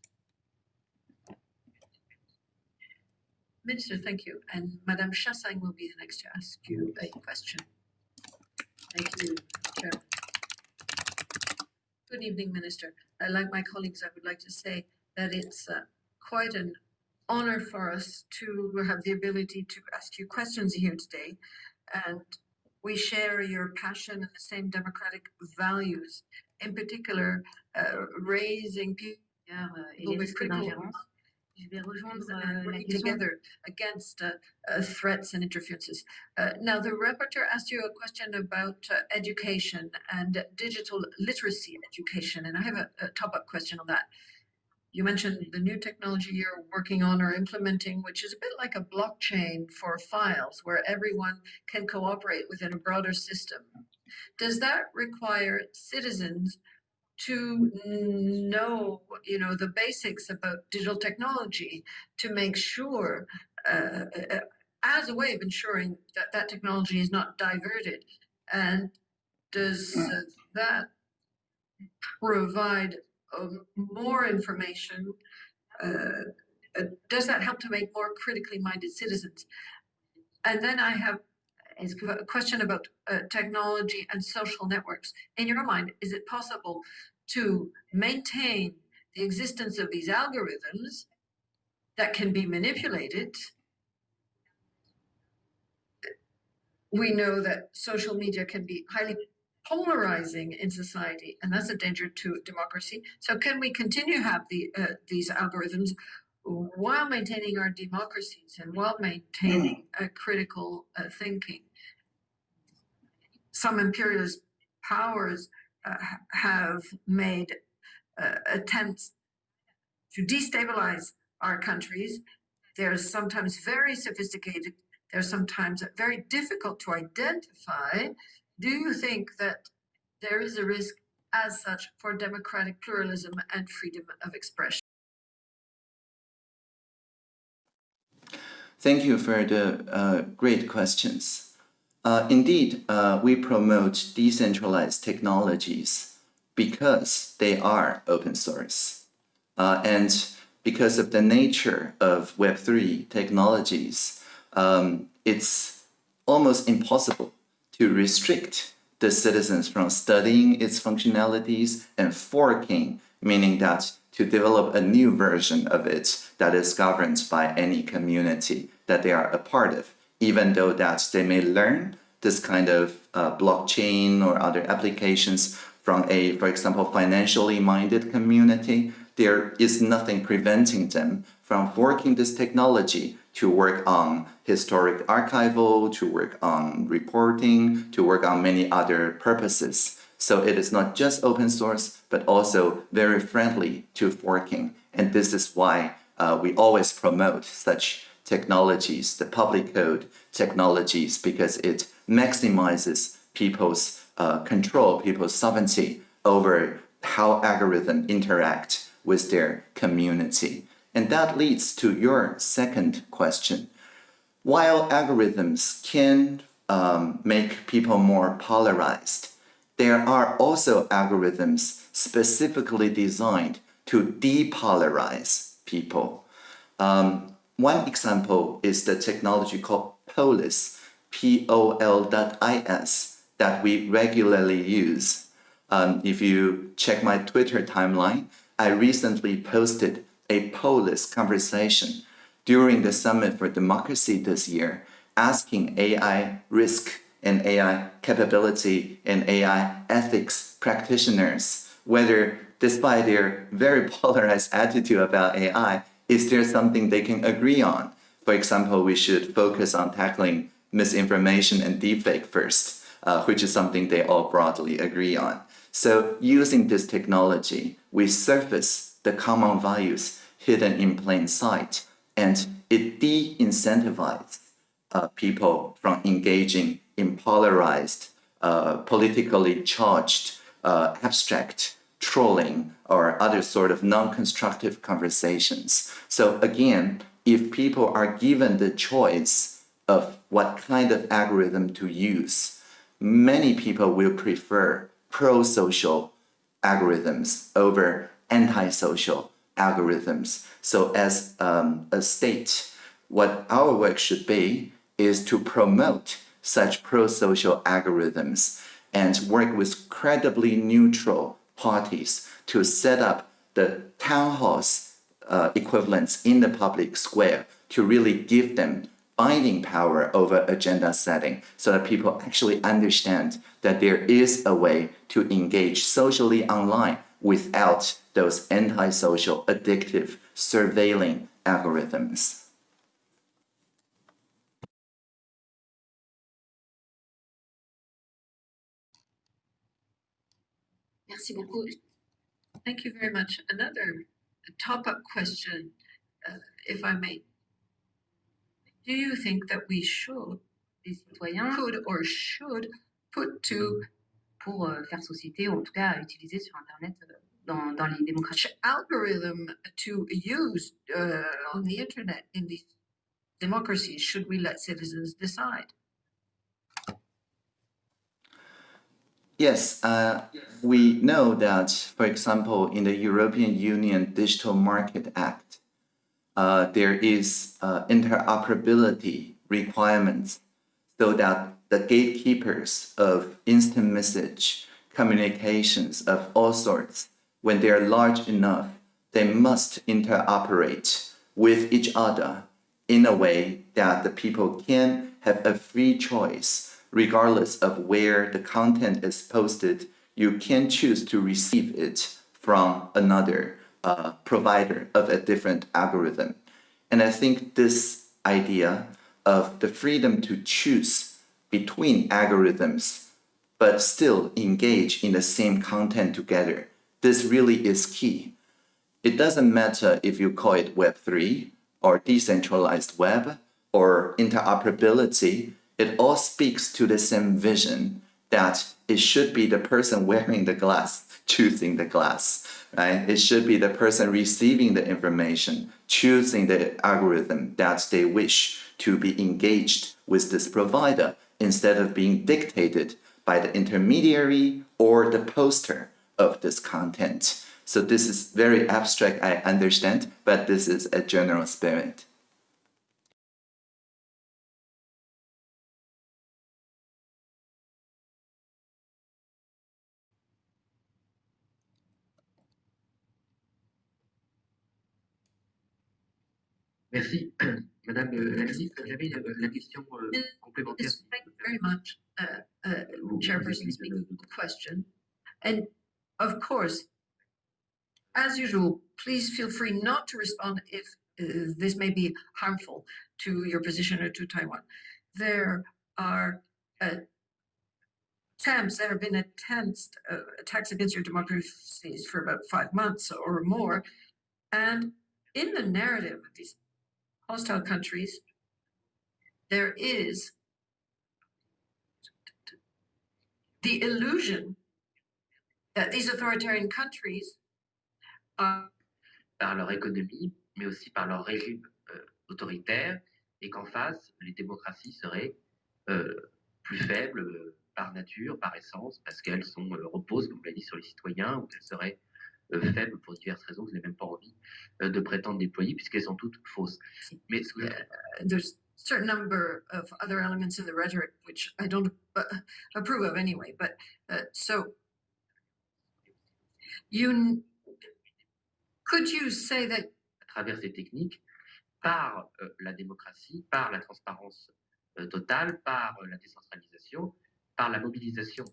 Speaker 4: Minister, thank you. And Madame Chassang will be the next to ask you a question. Thank you, Chair. Good evening, Minister. Uh, Like my colleagues, I would like to say that it's uh, quite an honor for us to have the ability to ask you questions here today. And we share your passion and the same democratic values, in particular, uh, raising people
Speaker 7: euh,
Speaker 4: with critical.
Speaker 7: Je vais rejoindre euh,
Speaker 4: working together against uh, uh, threats and interferences. Uh, now, the rapporteur asked you a question about uh, education and digital literacy education, and I have a, a top-up question on that. You mentioned the new technology you're working on or implementing, which is a bit like a blockchain for files where everyone can cooperate within a broader system. Does that require citizens to know, you know, the basics about digital technology to make sure, uh, as a way of ensuring that that technology is not diverted? And does uh, that provide um, more information? Uh, uh, does that help to make more critically minded citizens? And then I have
Speaker 7: Est-ce
Speaker 4: a question about uh, technology and social networks. In your mind, is it possible to maintain the existence of these algorithms that can be manipulated? We know that social media can be highly polarizing in society, and that's a danger to democracy. So, can we continue to have the uh, these algorithms while maintaining our democracies and while maintaining a critical uh, thinking? Some imperialist powers uh, have made uh, attempts to destabilize our countries. They're sometimes very sophisticated. They're sometimes very difficult to identify. Do you think that there is a risk as such for democratic pluralism and freedom of expression?
Speaker 3: Thank you for the uh, great questions. Uh, indeed, uh, we promote decentralized technologies because they are open source. Uh, and because of the nature of Web3 technologies, um, it's almost impossible to restrict the citizens from studying its functionalities and forking, meaning that to develop a new version of it that is governed by any community that they are a part of, even though that they may learn this kind of uh, blockchain or other applications from a, for example, financially minded community, there is nothing preventing them from working this technology to work on historic archival, to work on reporting, to work on many other purposes. So it is not just open source, but also very friendly to forking. And this is why uh, we always promote such technologies, the public code technologies, because it maximizes people's uh, control, people's sovereignty over how algorithms interact with their community. And that leads to your second question. While algorithms can um, make people more polarized, there are also algorithms specifically designed to depolarize people. Um, one example is the technology called POLIS, P-O-L.is, that we regularly use. Um, if you check my Twitter timeline, I recently posted a POLIS conversation during the Summit for Democracy this year, asking AI risk and AI capability and AI ethics practitioners whether despite their very [LAUGHS] polarized attitude about AI, is there something they can agree on? For example, we should focus on tackling misinformation and deepfake first, uh, which is something they all broadly agree on. So using this technology, we surface the common values hidden in plain sight, and it de-incentivizes uh, people from engaging in polarized, uh, politically charged, uh, abstract trolling or other sort of non-constructive conversations. So again, if people are given the choice of what kind of algorithm to use, many people will prefer pro-social algorithms over anti-social algorithms. So as um, a state, what our work should be is to promote such pro-social algorithms and work with credibly neutral parties to set up the town halls uh, equivalents in the public square to really give them binding power over agenda setting so that people actually understand that there is a way to engage socially online without those antisocial, addictive, surveilling algorithms.
Speaker 2: Merci beaucoup.
Speaker 4: Thank you very much. Another top-up question, uh, if I may. Do you think that we should,
Speaker 7: Les citoyens,
Speaker 4: could or should put to
Speaker 7: pour euh, faire société, ou en tout cas utiliser sur Internet euh, dans, dans les démocraties.
Speaker 4: algorithm to use uh, on the internet in these democracies? Should we let citizens decide?
Speaker 3: Yes, uh, we know that, for example, in the European Union Digital Market Act, uh, there is uh, interoperability requirements so that the gatekeepers of instant message communications of all sorts, when they are large enough, they must interoperate with each other in a way that the people can have a free choice regardless of where the content is posted, you can choose to receive it from another uh, provider of a different algorithm. And I think this idea of the freedom to choose between algorithms, but still engage in the same content together, this really is key. It doesn't matter if you call it Web3 or decentralized web or interoperability, it all speaks to the same vision that it should be the person wearing the glass choosing the glass, right? It should be the person receiving the information choosing the algorithm that they wish to be engaged with this provider instead of being dictated by the intermediary or the poster of this content. So this is very abstract, I understand, but this is a general spirit.
Speaker 1: Merci. [CLEARS THROAT] Madame euh, la ministre, j'avais la, la question euh, complémentaire.
Speaker 4: Thank you very much, uh, uh, Chairperson speaking the question. And of course, as usual, please feel free not to respond if uh, this may be harmful to your position or to Taiwan. There are uh, attempts, there have been attempts, uh, attacks against your democracies for about five months or more. And in the narrative of these hostile countries, there is the illusion that these authoritarian countries are
Speaker 1: par leur économie, mais aussi par leur régime euh, autoritaire, et qu'en face, les démocraties seraient euh, plus faibles euh, par nature, par essence, parce qu'elles sont reposent, comme l'a dit, sur les citoyens, ou qu'elles seraient faibles pour diverses raisons que je n'ai même pas envie euh, de prétendre déployer, puisqu'elles sont toutes fausses. Mais ce que je-
Speaker 4: there's a certain number of other elements in the rhetoric which I don't uh, approve of anyway. But uh, so you could you say that
Speaker 1: à travers ces techniques, par euh, la démocratie, par la transparence euh, totale, par euh, la décentralisation, par la mobilisation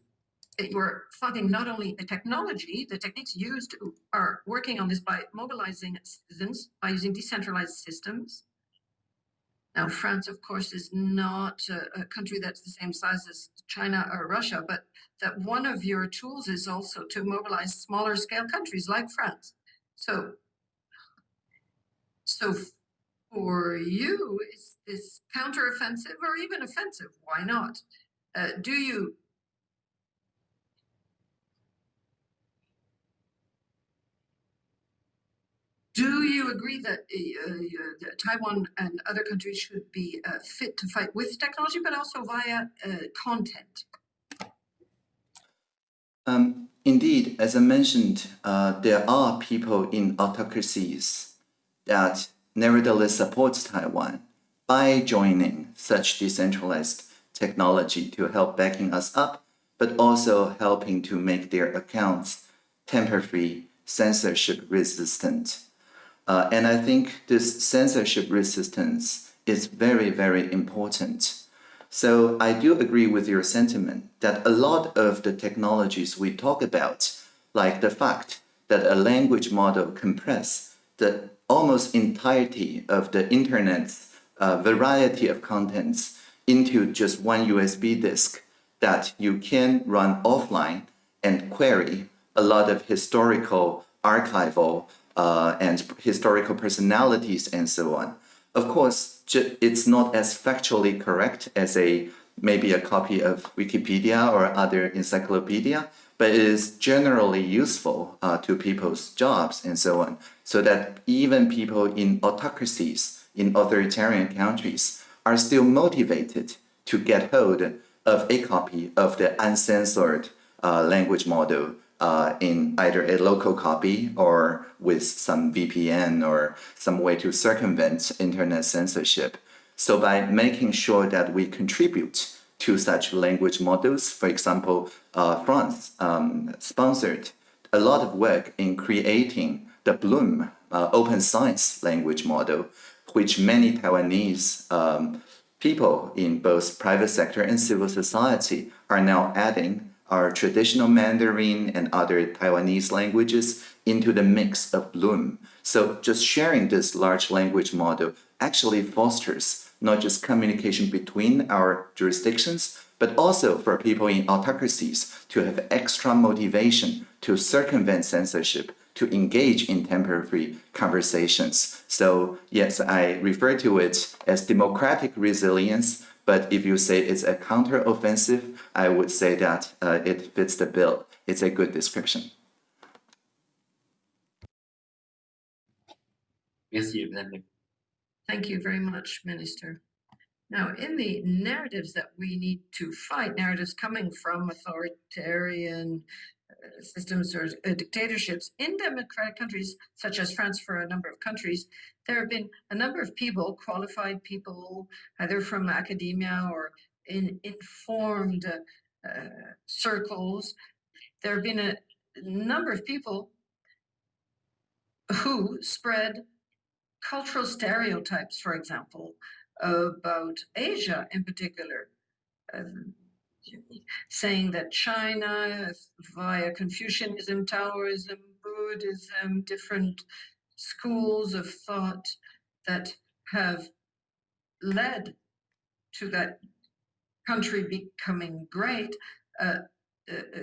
Speaker 4: that you're funding not only the technology, the techniques used are working on this by mobilizing citizens, by using decentralized systems. Now, France, of course, is not a, a country that's the same size as China or Russia, but that one of your tools is also to mobilize smaller scale countries like France. So, so for you, is this counteroffensive or even offensive? Why not? Uh, do you Do you agree that uh, uh, Taiwan and other countries should be uh, fit to fight with technology, but also via uh, content?
Speaker 3: Um, indeed, as I mentioned, uh, there are people in autocracies that nevertheless support Taiwan by joining such decentralized technology to help backing us up, but also helping to make their accounts tamper-free, censorship resistant, uh, and I think this censorship resistance is very, very important. So I do agree with your sentiment that a lot of the technologies we talk about, like the fact that a language model compress the almost entirety of the internet's uh, variety of contents into just one USB disk that you can run offline and query a lot of historical archival uh, and historical personalities and so on. Of course, it's not as factually correct as a maybe a copy of Wikipedia or other encyclopedia, but it is generally useful uh, to people's jobs and so on, so that even people in autocracies, in authoritarian countries, are still motivated to get hold of a copy of the uncensored uh, language model uh, in either a local copy or with some VPN or some way to circumvent internet censorship. So by making sure that we contribute to such language models, for example, uh, France um, sponsored a lot of work in creating the Bloom uh, open science language model, which many Taiwanese um, people in both private sector and civil society are now adding our traditional Mandarin and other Taiwanese languages into the mix of Bloom. So just sharing this large language model actually fosters not just communication between our jurisdictions, but also for people in autocracies to have extra motivation to circumvent censorship, to engage in tamper-free conversations. So yes, I refer to it as democratic resilience, but if you say it's a counter-offensive, I would say that uh, it fits the bill. It's a good description.
Speaker 1: Merci, Madame.
Speaker 4: Thank you very much, Minister. Now, in the narratives that we need to fight, narratives coming from authoritarian uh, systems or uh, dictatorships in democratic countries, such as France for a number of countries, there have been a number of people, qualified people, either from academia or in informed uh, circles. There have been a number of people who spread cultural stereotypes, for example, about Asia in particular, um, saying that China, via Confucianism, Taoism, Buddhism, different schools of thought that have led to that country becoming great, uh, uh, uh,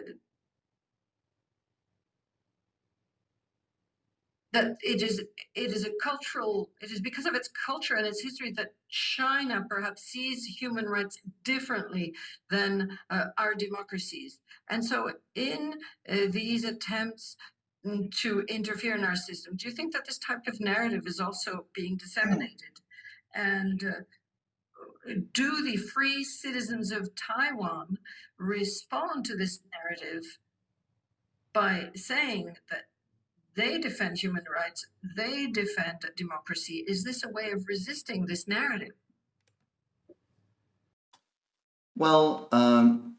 Speaker 4: that it is it is a cultural it is because of its culture and its history that China perhaps sees human rights differently than uh, our democracies. And so in uh, these attempts to interfere in our system do you think that this type of narrative is also being disseminated and uh, do the free citizens of Taiwan respond to this narrative by saying that they defend human rights, they defend democracy? Is this a way of resisting this narrative?
Speaker 3: Well, um,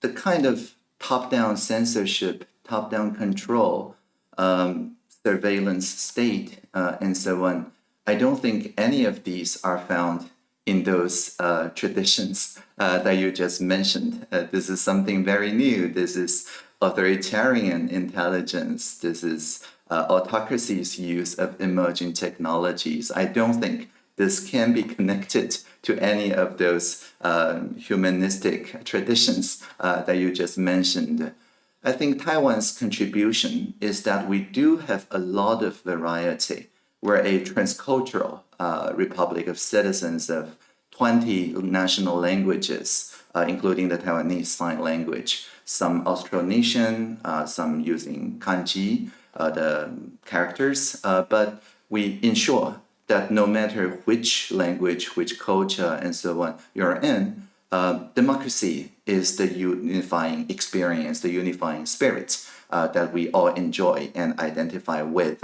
Speaker 3: the kind of top-down censorship, top-down control, um, surveillance state, uh, and so on, I don't think any of these are found in those uh, traditions [LAUGHS] uh, that you just mentioned. Uh, this is something very new. This is authoritarian intelligence. This is uh, autocracy's use of emerging technologies. I don't think this can be connected to any of those um, humanistic traditions uh, that you just mentioned. I think Taiwan's contribution is that we do have a lot of variety. We're a transcultural uh, republic of citizens of 20 national languages, uh, including the Taiwanese Sign Language, some Austronesian, uh, some using kanji, uh, the characters, uh, but we ensure that no matter which language, which culture, and so on you're in, uh, democracy is the unifying experience, the unifying spirit uh, that we all enjoy and identify with.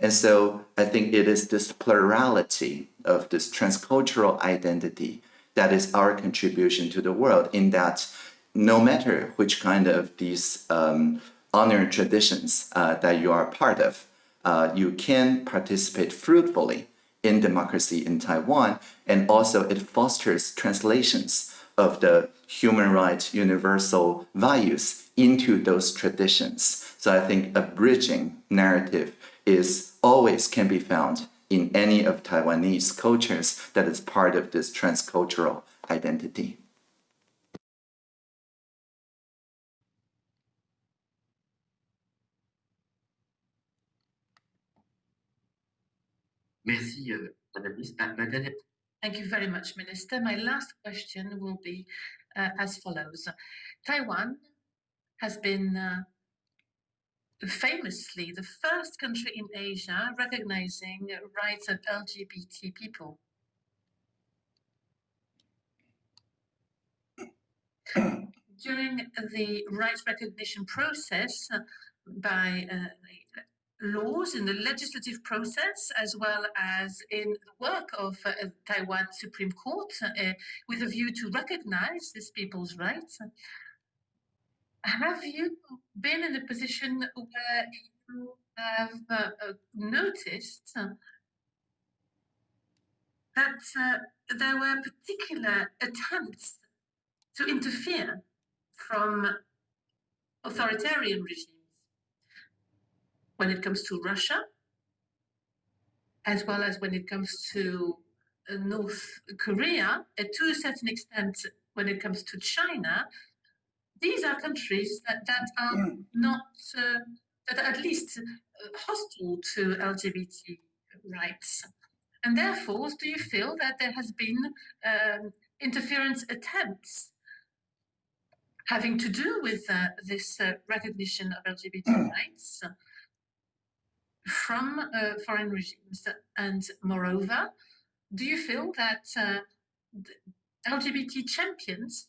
Speaker 3: And so I think it is this plurality of this transcultural identity that is our contribution to the world in that no matter which kind of these um, honor traditions uh, that you are part of, uh, you can participate fruitfully in democracy in Taiwan, and also it fosters translations of the human rights universal values into those traditions. So I think a bridging narrative is always can be found in any of Taiwanese cultures that is part of this transcultural identity.
Speaker 1: Merci, euh, Madame ah, dernière
Speaker 2: Thank you very much, Minister. My last question will be uh, as follows. Taiwan has been uh, famously the first country in Asia recognizing rights of LGBT people. During the rights recognition process by uh, laws in the legislative process as well as in the work of uh, Taiwan Supreme Court uh, with a view to recognize these people's rights. Have you been in a position where you have uh, uh noticed that uh, there were particular attempts to interfere from authoritarian regimes? When it comes to Russia, as well as when it comes to uh, North Korea, and to a certain extent when it comes to China, these are countries that, that are not, uh, that are at least uh, hostile to LGBT rights. And therefore, do you feel that there has been um, interference attempts having to do with uh, this uh, recognition of LGBT rights from uh, foreign regimes? And moreover, do you feel that uh, LGBT champions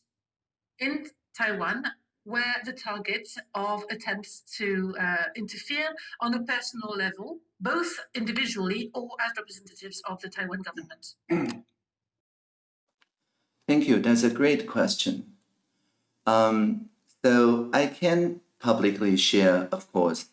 Speaker 2: in Taiwan were the target of attempts to uh, interfere on a personal level, both individually or as representatives of the Taiwan government? [CLEARS THROAT]
Speaker 3: Thank you. That's a great question. Um, so I can publicly share, of course,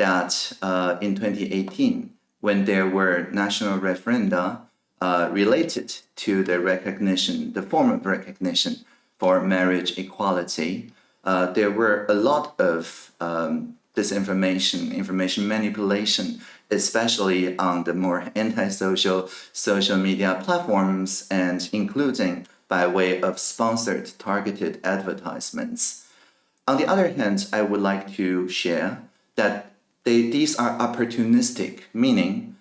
Speaker 3: that uh, in 2018, when there were national referenda uh, related to the recognition, the form of recognition for marriage equality, uh, there were a lot of um, disinformation, information manipulation, especially on the more antisocial social media platforms and including by way of sponsored targeted advertisements. On the other hand, I would like to share that they, these are opportunistic, meaning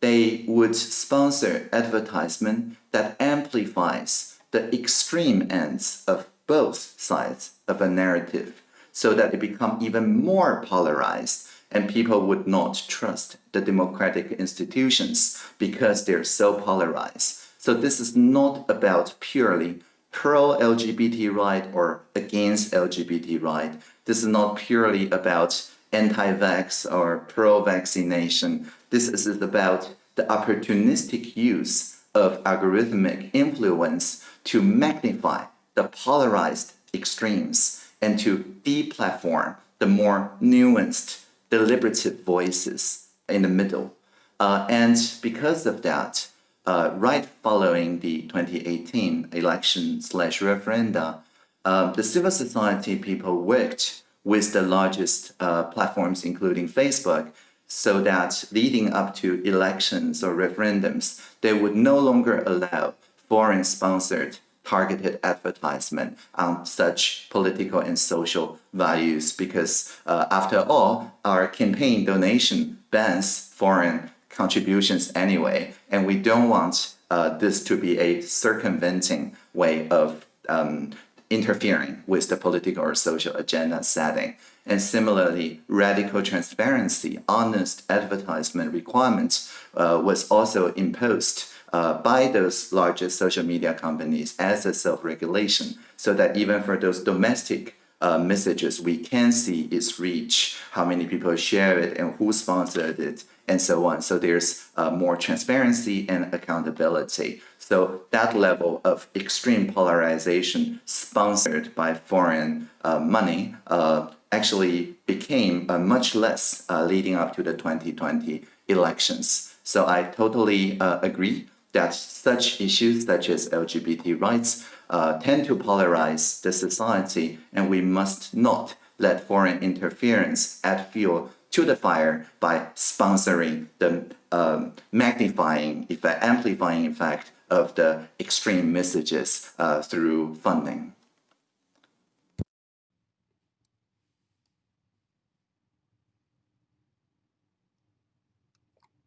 Speaker 3: they would sponsor advertisement that amplifies the extreme ends of both sides of a narrative so that it become even more polarized and people would not trust the democratic institutions because they're so polarized. So this is not about purely pro-LGBT right or against LGBT right. This is not purely about anti-vax or pro-vaccination. This is about the opportunistic use of algorithmic influence to magnify the polarized extremes and to deplatform the more nuanced, deliberative voices in the middle. Uh, and because of that, uh, right following the 2018 election slash referenda, uh, the civil society people worked with the largest uh, platforms, including Facebook, so that leading up to elections or referendums, they would no longer allow foreign-sponsored targeted advertisement on such political and social values because uh, after all, our campaign donation bans foreign contributions anyway, and we don't want uh, this to be a circumventing way of um, interfering with the political or social agenda setting. And similarly, radical transparency, honest advertisement requirements uh, was also imposed uh, by those largest social media companies as a self-regulation, so that even for those domestic uh, messages, we can see its reach, how many people share it, and who sponsored it, and so on. So there's uh, more transparency and accountability. So that level of extreme polarization sponsored by foreign uh, money uh, actually became uh, much less uh, leading up to the 2020 elections. So I totally uh, agree that such issues such as LGBT rights uh, tend to polarize the society and we must not let foreign interference add fuel to the fire by sponsoring the um, magnifying effect, amplifying effect of the extreme messages uh, through funding.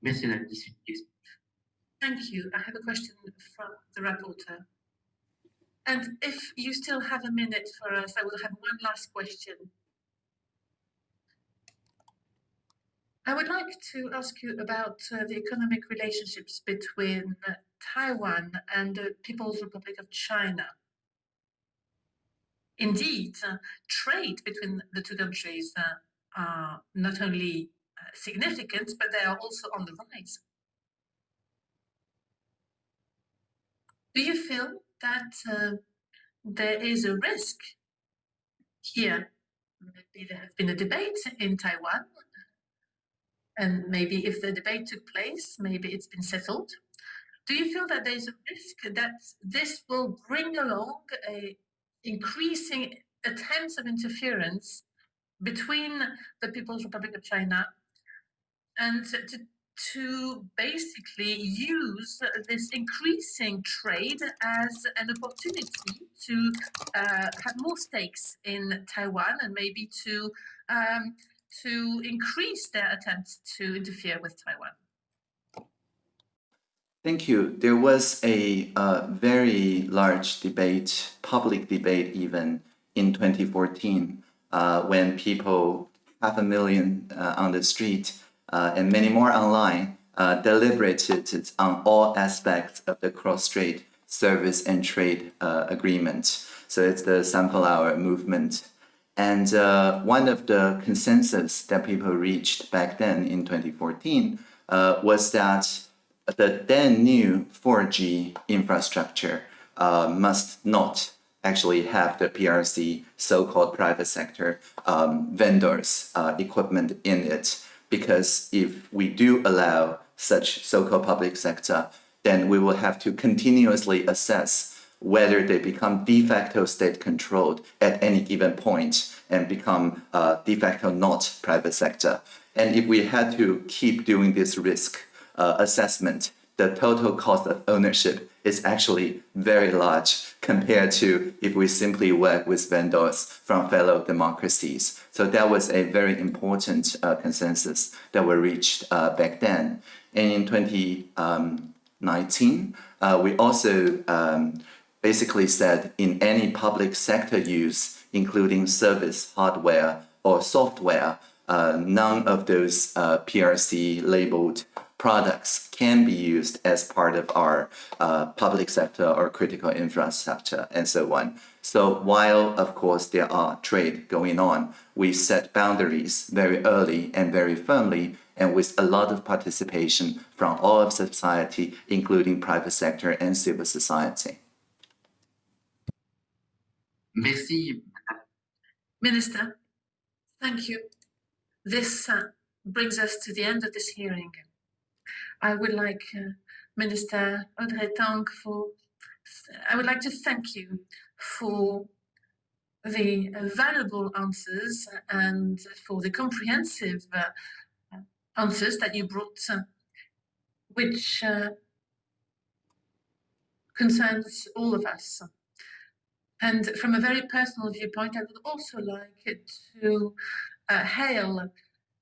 Speaker 1: Merci, Madame Dissuet.
Speaker 2: Thank you. I have a question from the rapporteur. And if you still have a minute for us, I will have one last question. I would like to ask you about uh, the economic relationships between Taiwan and the People's Republic of China. Indeed, trade between the two countries uh, are not only uh, significant, but they are also on the rise. Do you feel that uh, there is a risk here? Maybe there has been a debate in Taiwan, and maybe if the debate took place, maybe it's been settled. Do you feel that there's a risk that this will bring along a increasing attempts of interference between the People's Republic of China and to, to basically use this increasing trade as an opportunity to uh, have more stakes in Taiwan and maybe to um, to increase their attempts to interfere with Taiwan.
Speaker 3: Thank you. There was a uh, very large debate, public debate even, in 2014 uh, when people, half a million uh, on the street uh, and many more online, uh, deliberated on all aspects of the cross-strait service and trade uh, agreement. So it's the Sunflower movement. And one of the consensus that people reached back then in 2014 was that the then new 4G infrastructure uh, must not actually have the PRC so-called private sector um, vendors uh, equipment in it because if we do allow such so-called public sector then we will have to continuously assess whether they become de facto state controlled at any given point and become uh, de facto not private sector. And if we had to keep doing this risk uh, assessment, the total cost of ownership is actually very large compared to if we simply work with vendors from fellow democracies. So that was a very important uh, consensus that were reached uh, back then. And in 2019, uh, we also um, basically said in any public sector use, including service, hardware, or software, uh, none of those uh, PRC labeled products can be used as part of our uh, public sector or critical infrastructure and so on. So while, of course, there are trade going on, we set boundaries very early and very firmly and with a lot of participation from all of society, including private sector and civil society.
Speaker 1: Merci.
Speaker 2: Minister, thank you. This uh, brings us to the end of this hearing. I would like uh, Minister Audrey Tang for, I would like to thank you for the valuable answers and for the comprehensive uh, answers that you brought, uh, which uh, concerns all of us. And from a very personal viewpoint, I would also like to uh, hail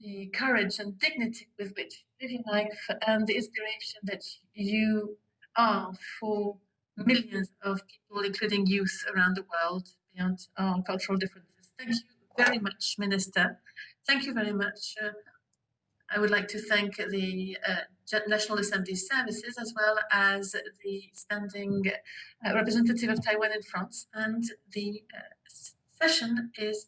Speaker 2: the courage and dignity with which you live life and the inspiration that you are for millions of people, including youth around the world beyond our cultural differences. Thank you very much, Minister. Thank you very much. Uh, I would like to thank the uh, National Assembly Services as well as the standing uh, representative of Taiwan in France. And the uh, session is